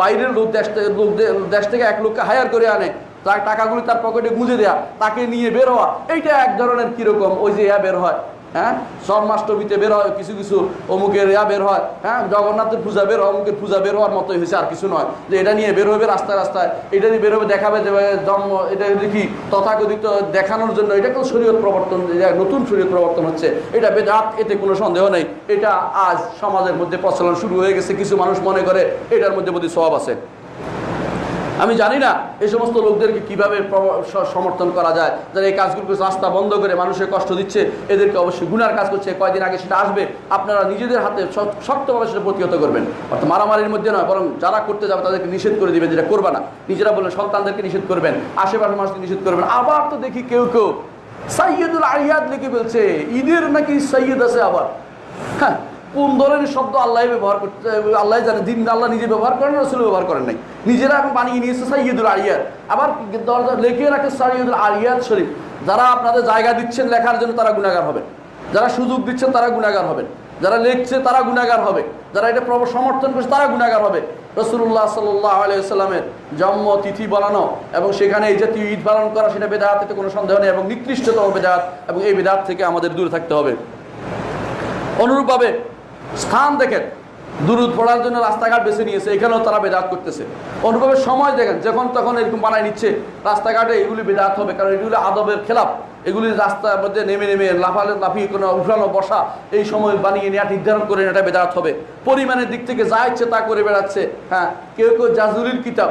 বাইরের লোক দেশ থেকে, লোক দেশ থেকে এক লোককে হায়ার করে আনে, তার টাকাগুলি তার পকেটে গুঁজে দেয়া, তাকে নিয়ে বের হওয়া, এইটা এক ধরনের কীরকম ওই যে ইয়া বের হয়। হ্যাঁ? জন্মাষ্টমীতে বের হয়, কিছু কিছু অমুকের ইয়া বের হয়। হ্যাঁ? জগন্নাথের পূজা বের হয়, অমুকের পূজা বের হওয়ার মতোই হয়েছে, আর কিছু নয়। যে এটা নিয়ে বের হবে রাস্তায় রাস্তায়, এটা নিয়ে বের হবে, দেখাবে যে জন্ম এটা দেখি, তথাকথিত দেখানোর জন্য এটা কোনো শরীয়ত প্রবর্তন নতুন শরীয়ত প্রবর্তন হচ্ছে। এটা বেদাত, এতে কোনো সন্দেহ নেই। এটা আজ সমাজের মধ্যে প্রচলন শুরু হয়ে গেছে, কিছু মানুষ মনে করে এটার মধ্যে বোধহয় স্বভাব আছে। আমি জানি না এই সমস্ত লোকদেরকে কীভাবে সমর্থন করা যায়, যারা এই কাজগুলো রাস্তা বন্ধ করে মানুষের কষ্ট দিচ্ছে, এদেরকে অবশ্যই গুনার কাজ করছে, কয়দিন আগে সেটা আসবে, আপনারা নিজেদের হাতে শক্তভাবে সেটা প্রতিহত করবেন। অর্থাৎ মারামারির মধ্যে নয়, বরং যারা করতে যাবে তাদেরকে নিষেধ করে দিবেন, যেটা করবে না। নিজেরা বললেন, সন্তানদেরকে নিষেধ করবেন, আশেপাশের মানুষকে নিষেধ করবেন। আবার তো দেখি কেউ কেউ সাইয়দুল আরিয়াদ লিখে বলছে, ঈদের নাকি সৈয়দ আছে আবার? হ্যাঁ কোন ধরনের শব্দ আল্লাহ ব্যবহার করতে আল্লাহ জানে, দিন আল্লাহ নিজে ব্যবহার করেন, রসুল ব্যবহার করেন নাই। নিজেরা এখন বানিয়ে নিয়েছে সাইয়দুল আরিয়াদ আবার দরজা লেখে রাখে সাইয়দুল আরিয়াদ শরীফ। যারা আপনাদের জায়গা দিচ্ছেন লেখার জন্য তারা গুণাগার হবেন। যারা সুযোগ দিচ্ছেন তারা গুণাগার হবেন। যারা লিখছে তারা গুণাগার হবে। যারা এটা সমর্থন করছে তারা গুণাগার হবে। রসুল্লাহ সাল্লাহ আলাইসাল্লামের জন্ম, তিথি বলানো এবং সেখানে এই জাতীয় ঈদ পালন করা সেটা বেদাত এতে কোনো সন্দেহ নেই এবং নিকৃষ্টতম বেদাত এবং এই বেদাত থেকে আমাদের দূরে থাকতে হবে। অনুরূপভাবে স্থান দেখেন, দুরুদ পড়ার জন্য রাস্তাঘাট বেছে নিয়েছে, এখানেও তারা বেদাত করতেছে। অনুরূপভাবে সময় দেখেন, যখন তখন এরকম বানায় নিচ্ছে, রাস্তাঘাটে এগুলি বেদাত হবে, কারণ এগুলি আদবের খেলাপ। এগুলি রাস্তার মধ্যে নেমে নেমে লাফালে লাফিয়ে কোনো উঠানো বসা এই সময় বানিয়ে নেওয়া নির্ধারণ করে এটা বেদাত হবে। পরিমাণের দিক থেকে যা ইচ্ছে তা করে বেড়াচ্ছে। হ্যাঁ কেউ কেউ জাজুলির কিতাব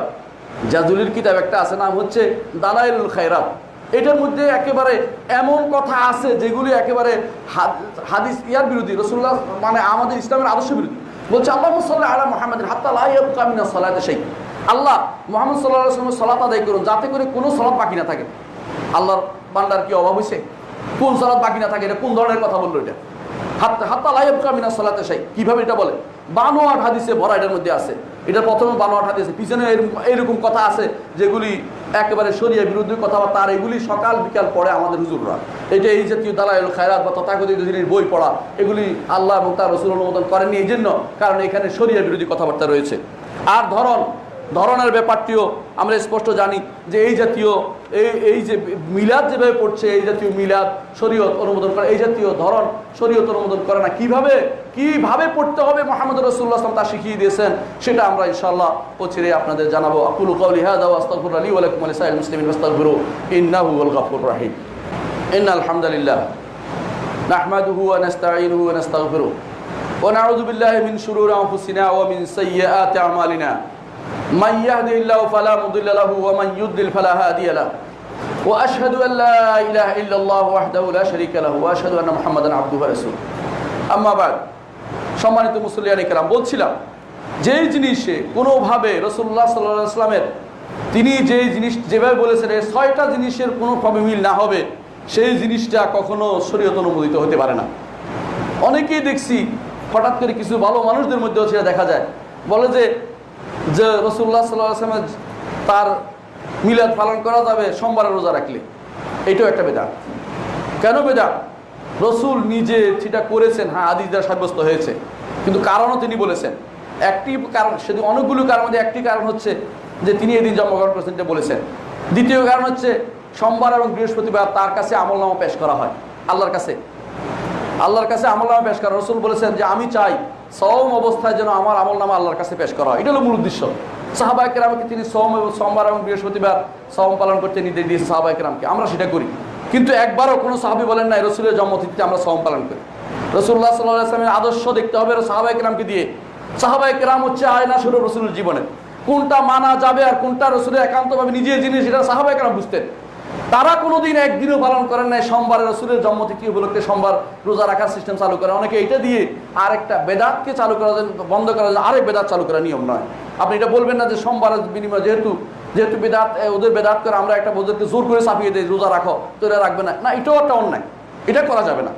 জাজুলির কিতাব একটা আছে, নাম হচ্ছে দালাইলুল খায়রাত। এটার মধ্যে একেবারে এমন কথা আছে যেগুলি একেবারে হাদিস ইয়ার বিরোধী রসুল্লাহ মানে আমাদের ইসলামের আদর্শ বিরোধী। বলছে আল্লাহ সাল্লাহ আলা মোহাম্মদ হাত্তা লাইয়ামিনা সালাতে সেই আল্লাহ মোহাম্মদ সাল্লাহ আসলামের সলাত আদায় করুন, যাতে করে কোনো সলাপ বাকি না থাকে। আল্লাহর বান্দার কি অভাব হয়েছে কোন সলাপ বাকি না থাকে? এটা কোন ধরনের কথা বলল এটা? হাত হাত্তা লাইব কামিনা সালাতে সাই কীভাবে এটা বলে? বানোয়াট হাদিসে ভরা এটার মধ্যে আছে। এটা প্রথমে বানোয়াট হাদিসে। পিছনে এরকম কথা আছে যেগুলি একেবারে সরিয়ে বিরুদ্ধে কথাবার্তা। আর এগুলি সকাল, বিকাল পড়ে আমাদের হুজুররা। এটা এই জাতীয় দালাইল, খায়রাত বা তথাকথিত জিনিস, বই পড়া, এগুলি আল্লাহ এবং তার রসুল অনুমোদন করেননি। এই জন্য কারণ এখানে সরিয়া বিরোধী কথাবার্তা রয়েছে। আর ধরন, ধরনের ব্যাপারটিও আমরা স্পষ্ট জানি যে এই জাতীয় এই এই যে মিলাদ যেভাবে পড়ছে এই জাতীয় মিলাদ শরীয়ত অনুমোদন করে এই জাতীয় ধরন শরীয়ত অনুমোদন করে না কিভাবে কিভাবে পড়তে হবে মোহাম্মদ রসুল্লাহ আসলাম তা শিখিয়ে দিয়েছেন সেটা আমরা ইনশাআল্লাহ পচিরে আপনাদের জানাবো আকুল কৌলি হাদা আস্তাগফির আলী ওয়ালাইকুম আলাইসাল মুসলিমিন আস্তাগফিরু ইন্নাহু ওয়াল গাফুর রাহিম ইন্না আলহামদুলিল্লাহ نحمده ونستعينه ونستغفره ونعوذ بالله من شرور انفسنا ومن سيئات اعمالنا من يهده الله فلا مضل له ومن يضلل فلا هادي له واشهد ان لا اله الا الله وحده لا شريك له واشهد ان محمدا عبده ورسوله اما بعد সম্মানিত মুসলিয়ান কেরাম বলছিলাম যেই জিনিসে কোনোভাবে রসুল্লাহ সাল্লাহ আসলামের তিনি যেই জিনিস যেভাবে বলেছেন এই ছয়টা জিনিসের কোনোভাবে মিল না হবে সেই জিনিসটা কখনো শরীয়ত অনুমোদিত হতে পারে না অনেকেই দেখছি হঠাৎ করে কিছু ভালো মানুষদের মধ্যেও সেটা দেখা যায় বলে যে যে রসুল্লাহ সাল্লাহ আসলামের তার মিলাদ পালন করা যাবে, সোমবারে রোজা রাখলে। এটাও একটা বেদা কেন বেদা রসুল নিজে সেটা করেছেন হ্যাঁ আদিস দ্বারা সাব্যস্ত হয়েছে, কিন্তু কারণও তিনি বলেছেন। একটি কারণ, সেদিন অনেকগুলো কারণ একটি কারণ হচ্ছে যে তিনি এদিন জন্মগ্রহণ করেছেন এটা বলেছেন। দ্বিতীয় কারণ হচ্ছে, সোমবার এবং বৃহস্পতিবার তার কাছে আমলনামা পেশ করা হয়। আল্লাহর কাছে। আল্লাহর কাছে আমলনামা পেশ করা রসুল বলেছেন যে, আমি চাই সম অবস্থায় যেন আমার আমলনামা আল্লাহর কাছে পেশ করা হয়। এটা হলো মূল উদ্দেশ্য। সাহাবাই কেরামকে তিনি সোম এবং সোমবার এবং বৃহস্পতিবার সম পালন করতে নির্দেশ দিয়েছে সাহাবাই কেরামকে। আমরা সেটা করি। কিন্তু একবারও কোনো সাহাবি বলেন নাই, রসুলের জন্মতিথিতে আমরা সম পালন করি। রসুল্লাহ সাল্লাহ আসলামের আদর্শ দেখতে হবে সাহাবাই কেরামকে দিয়ে। সাহাবাই কেরাম হচ্ছে আয়না স্বরূপ রসুলের জীবনে। কোনটা মানা যাবে আর কোনটা রসুলের একান্তভাবে নিজের জিনিস, সেটা সাহাবাই কেরাম বুঝতেন। তারা কোনোদিন একদিনও পালন করেন নাই। সোমবার রসুলের জন্মতিথি উপলক্ষে সোমবার রোজা রাখার সিস্টেম চালু করে অনেকে এটা দিয়ে আরেকটা বেদাতকে চালু করা বন্ধ করা যায়। আরেক বেদাত চালু করার নিয়ম নয়। আপনি এটা বলবেন না যে সোমবারের বিনিময় যেহেতু যেহেতু বেদাত ওদের বেদাত করে আমরা একটা ওদেরকে জোর করে চাপিয়ে দিই, রোজা রাখো, তো এটা রাখবে না। না, এটাও একটা অন্যায়। এটা করা যাবে না।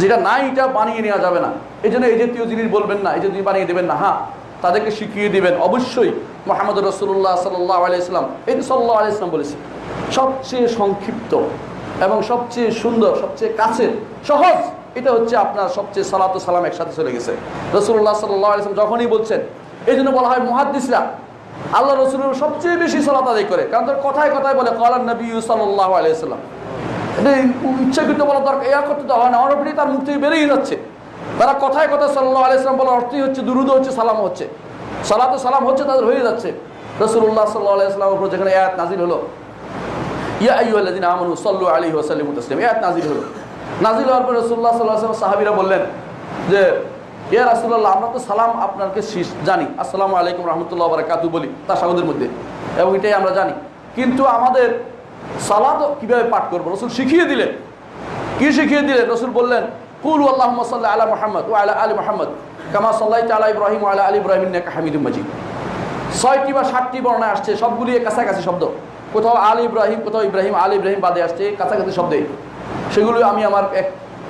যেটা নাই, এটা বানিয়ে নেওয়া যাবে না। এই জন্য এই জাতীয় জিনিস বলবেন না, এই যে জিনিস বানিয়ে দেবেন না। হ্যাঁ তাদেরকে শিখিয়ে দিবেন। অবশ্যই মোহাম্মদ রসুল্লাহ সাল্লাহ আলাইসলাম এই যে সাল্লাহ আলাইসলাম বলেছে সবচেয়ে সংক্ষিপ্ত এবং সবচেয়ে সুন্দর, সবচেয়ে কাছের, সহজ, এটা হচ্ছে আপনার সবচেয়ে সালাত সালাম একসাথে চলে গেছে। রসুল্লাহ সাল্লাহ আলাইসলাম যখনই বলছেন এই জন্য বলা হয় মুহাদ্দিসরা, আল্লাহ রসুলের সবচেয়ে বেশি সালাত আদায় করে। কারণ তার কথায় কথায় বলে কলার নবী সাল্লাহ আলাইসাল্লাম এটা ইচ্ছাকৃত বলা দরকার করতে দেওয়া হয় না অনবরই তার মুখ থেকে বেরিয়ে যাচ্ছে। তারা কথায় কথায় সাল্লাহ আলাইসলাম বলার অর্থই হচ্ছে, দুরুদ হচ্ছে, সালাম হচ্ছে। সালাত সালাম হচ্ছে, তাদের হয়ে যাচ্ছে। রসুল্লাহ সাল্লাহ আলাইসলামের উপর যেখানে আয়াত নাজিল হলো নাজিল বললেন যে রাসূলুল্লাহ, আমরা তো সালাম আপনাকে জানি। আলাইকুম বলি তাশাহুদের মধ্যে। এবং এটাই আমরা জানি। কিন্তু আমাদের সালাত কীভাবে পাঠ করব? রাসূল শিখিয়ে দিলেন। কি শিখিয়ে দিলেন? রসুল বললেন, কুল আল্লাহুম্মা সাল্লি আলা মুহাম্মদ আলা ইব্রাহিম আলা ইব্রাহিম ছয়টি বা সাতটি বর্ণায় আসছে সবগুলি কাছাকাছি শব্দ। কোথাও আল ইব্রাহিম, কোথাও ইব্রাহিম, আল ইব্রাহিম বাদে আসছে, কাছাকাছি শব্দে। সেগুলো আমি আমার এক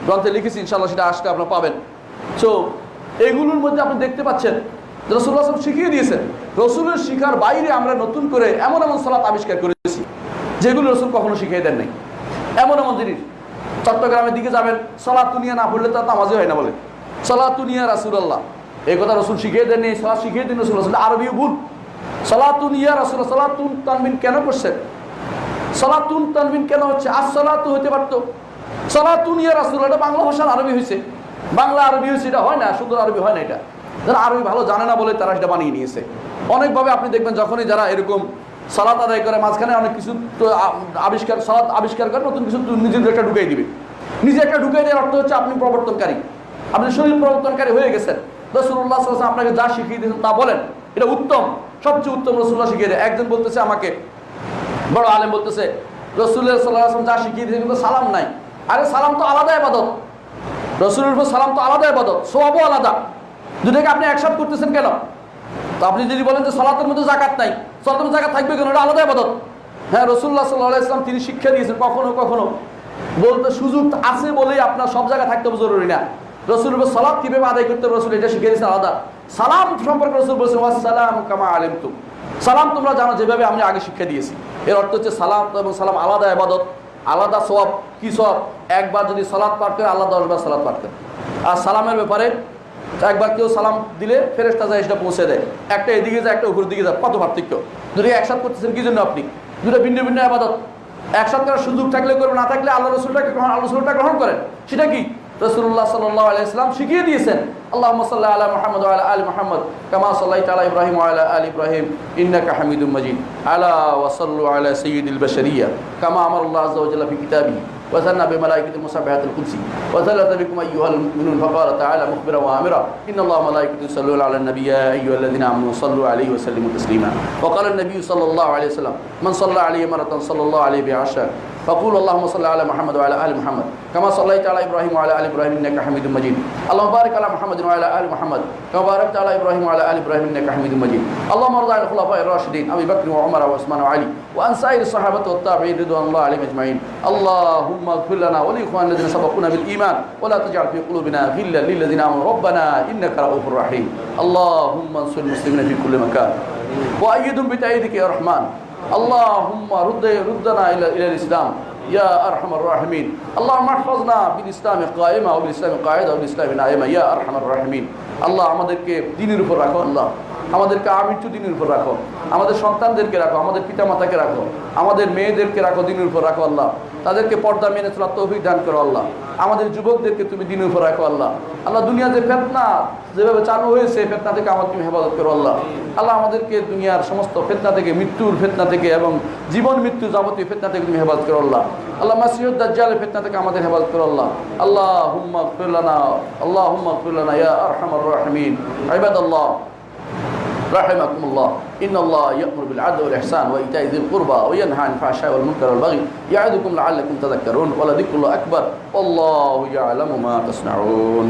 গ্রন্থে লিখেছি ইনশাল্লাহ সেটা আসলে আপনারা পাবেন। সো এগুলোর মধ্যে আপনি দেখতে পাচ্ছেন রসুল্লাহ শিখিয়ে দিয়েছেন, রসুলের শিখার বাইরে আমরা নতুন করে এমন এমন সালাত আবিষ্কার করেছি, যেগুলো রসুল কখনো শিখিয়ে দেন নাই এমন এমন জিনিস। চট্টগ্রামের দিকে যাবেন সলাতুনিয়া না পড়লে তার নামাজই হয় না বলে। সলাতুনিয়া রাসুলাল্লাহ। এই কথা রসুল শিখিয়ে দেননি সলাৎ শিখিয়ে দিন রসুল আসলে আরবিও ভুল। সলাতুন ইয়া রাসুল সলাতুন তানবিন কেন করছেন? সলাতুন তানবিন কেন হচ্ছে? আজ সলাতু হতে পারতো। সলাতুন ইয়া রাসুল এটা বাংলা ভাষার আরবি হয়েছে বাংলা আরবি হয়েছে এটা হয় না সুন্দর আরবি হয় না এটা। যারা আরবি ভালো জানে না বলে তারা সেটা বানিয়ে নিয়েছে। অনেকভাবে আপনি দেখবেন যখনই যারা এরকম সালাত আদায় করে, মাঝখানে অনেক কিছু তো আবিষ্কার, সালাত আবিষ্কার করে, নতুন কিছু নিজের একটা ঢুকাই দিবে। নিজে একটা ঢুকাই দেওয়ার অর্থ হচ্ছে আপনি প্রবর্তনকারী। আপনি শরীর প্রবর্তনকারী হয়ে গেছেন। রসুল্লাহ আপনাকে যা শিখিয়ে দিয়েছেন তা বলেন। এটা উত্তম। সবচেয়ে উত্তম রসুল্লাহ শিখিয়ে দেয়। একজন বলতেছে আমাকে, বড় আলেম বলতেছে রসুল্লাহ যা শিখিয়ে দিয়েছে কিন্তু সালাম নাই। আরে সালাম তো আলাদা আবাদত রসুলের উপর সালাম তো আলাদা আবাদত সবও আলাদা। দুটাকে আপনি একসাথ করতেছেন কেন? তো আপনি যদি বলেন যে সলাতের মধ্যে জাকাত নাই, সলাতের মধ্যে জাকাত থাকবে কেন? এটা আলাদা আবাদত হ্যাঁ রসুল্লাহ সাল্লাহ ইসলাম তিনি শিক্ষা দিয়েছেন কখনো কখনো। বলতে সুযোগ আছে বলেই আপনার সব জায়গায় থাকতে জরুরি না। রসুল সালাম কীভাবে আদায় করতে রসুল এটা শিখিয়ে দিয়েছেন আলাদা। সালাম সম্পর্কে রসুল বলছেন সালাম কামা আলেম তুম সালাম তোমরা জানো যেভাবে আমি আগে শিক্ষা দিয়েছি। এর অর্থ হচ্ছে সালাম এবং সালাম আলাদা আবাদত আলাদা সব কি সব একবার যদি সালাদ পাঠ করে আল্লাহ দশবার সালাদ পাঠ করে আর সালামের ব্যাপারে একবার কেউ সালাম দিলে ফেরেস্তা যায়, সেটা পৌঁছে দেয়। একটা এদিকে যায়, একটা উপর দিকে যায়। কত পার্থক্য? দুটো একসাথে করতেছেন, কি জন্য আপনি? দুটো ভিন্ন ভিন্ন আবাদত একসাথে করার সুযোগ থাকলে করবে না থাকলে আল্লাহ রসুলটাকে আল্লাহ রসুলটা গ্রহণ করেন। সেটা কি? রসুল্লাহ সাল্লাহ আলাইসলাম শিখিয়ে দিয়েছেন। اللهم صل على محمد وعلى آل محمد كما صليت على إبراهيم وعلى آل إبراهيم إنك حميد مجيد. ألا وصلوا على سيد البشرية كما أمر الله عز وجل في كتابه. وثنى بملائكة المسبحات القدسي وثلث بكم أيها المؤمنون فقال تعالى مخبرا وآمرا إن الله ملائكته يصلون على النبي يا أيها الذين آمنوا صلوا عليه وسلموا تسليما. وقال النبي صلى الله عليه وسلم من صلى عليه مرة صلى الله عليه بعشر فقول اللهم صل على محمد وعلى آل محمد. كما صليت على إبراهيم وعلى آل إبراهيم إنك حميد مجيد. اللهم بارك على محمد وعلى آل محمد. كما باركت على إبراهيم وعلى آل إبراهيم إنك حميد مجيد. اللهم ارض عن الخلفاء الراشدين أبي بكر وعمر وعثمان وعلي وعن سائر الصحابة والتابعين رضوان الله عليهم أجمعين. اللهم اغفر لنا ولإخواننا الذين سبقونا بالإيمان ولا تجعل في قلوبنا غلا للذين آمنوا. ربنا إنك رؤوف رحيم. اللهم انصر المسلمين في كل مكان. وأيدهم بتايدك يا رحمن. اللهم رد ردنا إلى الإسلام. يا ارحم الراحمين اللهم احفظنا بالاسلام قائمه وبالاسلام قاعده وبالاسلام نائمه يا ارحم الراحمين আল্লাহ আমাদেরকে দিনের উপর রাখো আল্লাহ আমাদেরকে আমৃত্যু দিনের উপর রাখো আমাদের সন্তানদেরকে রাখো আমাদের পিতামাতাকে রাখো আমাদের মেয়েদেরকে রাখো দিনের উপর রাখো আল্লাহ তাদেরকে পর্দা মেনে চলার তৌফিক দান করো আল্লাহ আমাদের যুবকদেরকে তুমি দিনের উপর রাখো আল্লাহ আল্লাহ দুনিয়াতে ফেতনা যেভাবে চালু হয়েছে ফেতনা থেকে আমার তুমি হেফাজত করো আল্লাহ আল্লাহ আমাদেরকে দুনিয়ার সমস্ত ফেতনা থেকে মৃত্যুর ফেতনা থেকে এবং জীবন মৃত্যু যাবতীয় ফেতনা থেকে তুমি হেফাজত করো আল্লাহ আল্লাহ মাসিউদ দাজ্জালের ফেতনা থেকে আমাদের হেফাজত করো আল্লাহ আল্লাহ হুম্মা ফিরলানা আল্লাহ হুম্মা ফিরলানা ইয়া আরহামার রাহিমিন ইবাদাল্লাহ رحمكم الله إن الله يأمر بالعدل والإحسان وإيتاء ذي القربى وينهى عن الفحشاء والمنكر والبغي يعظكم لعلكم تذكرون ولذكر الله أكبر والله يعلم ما تصنعون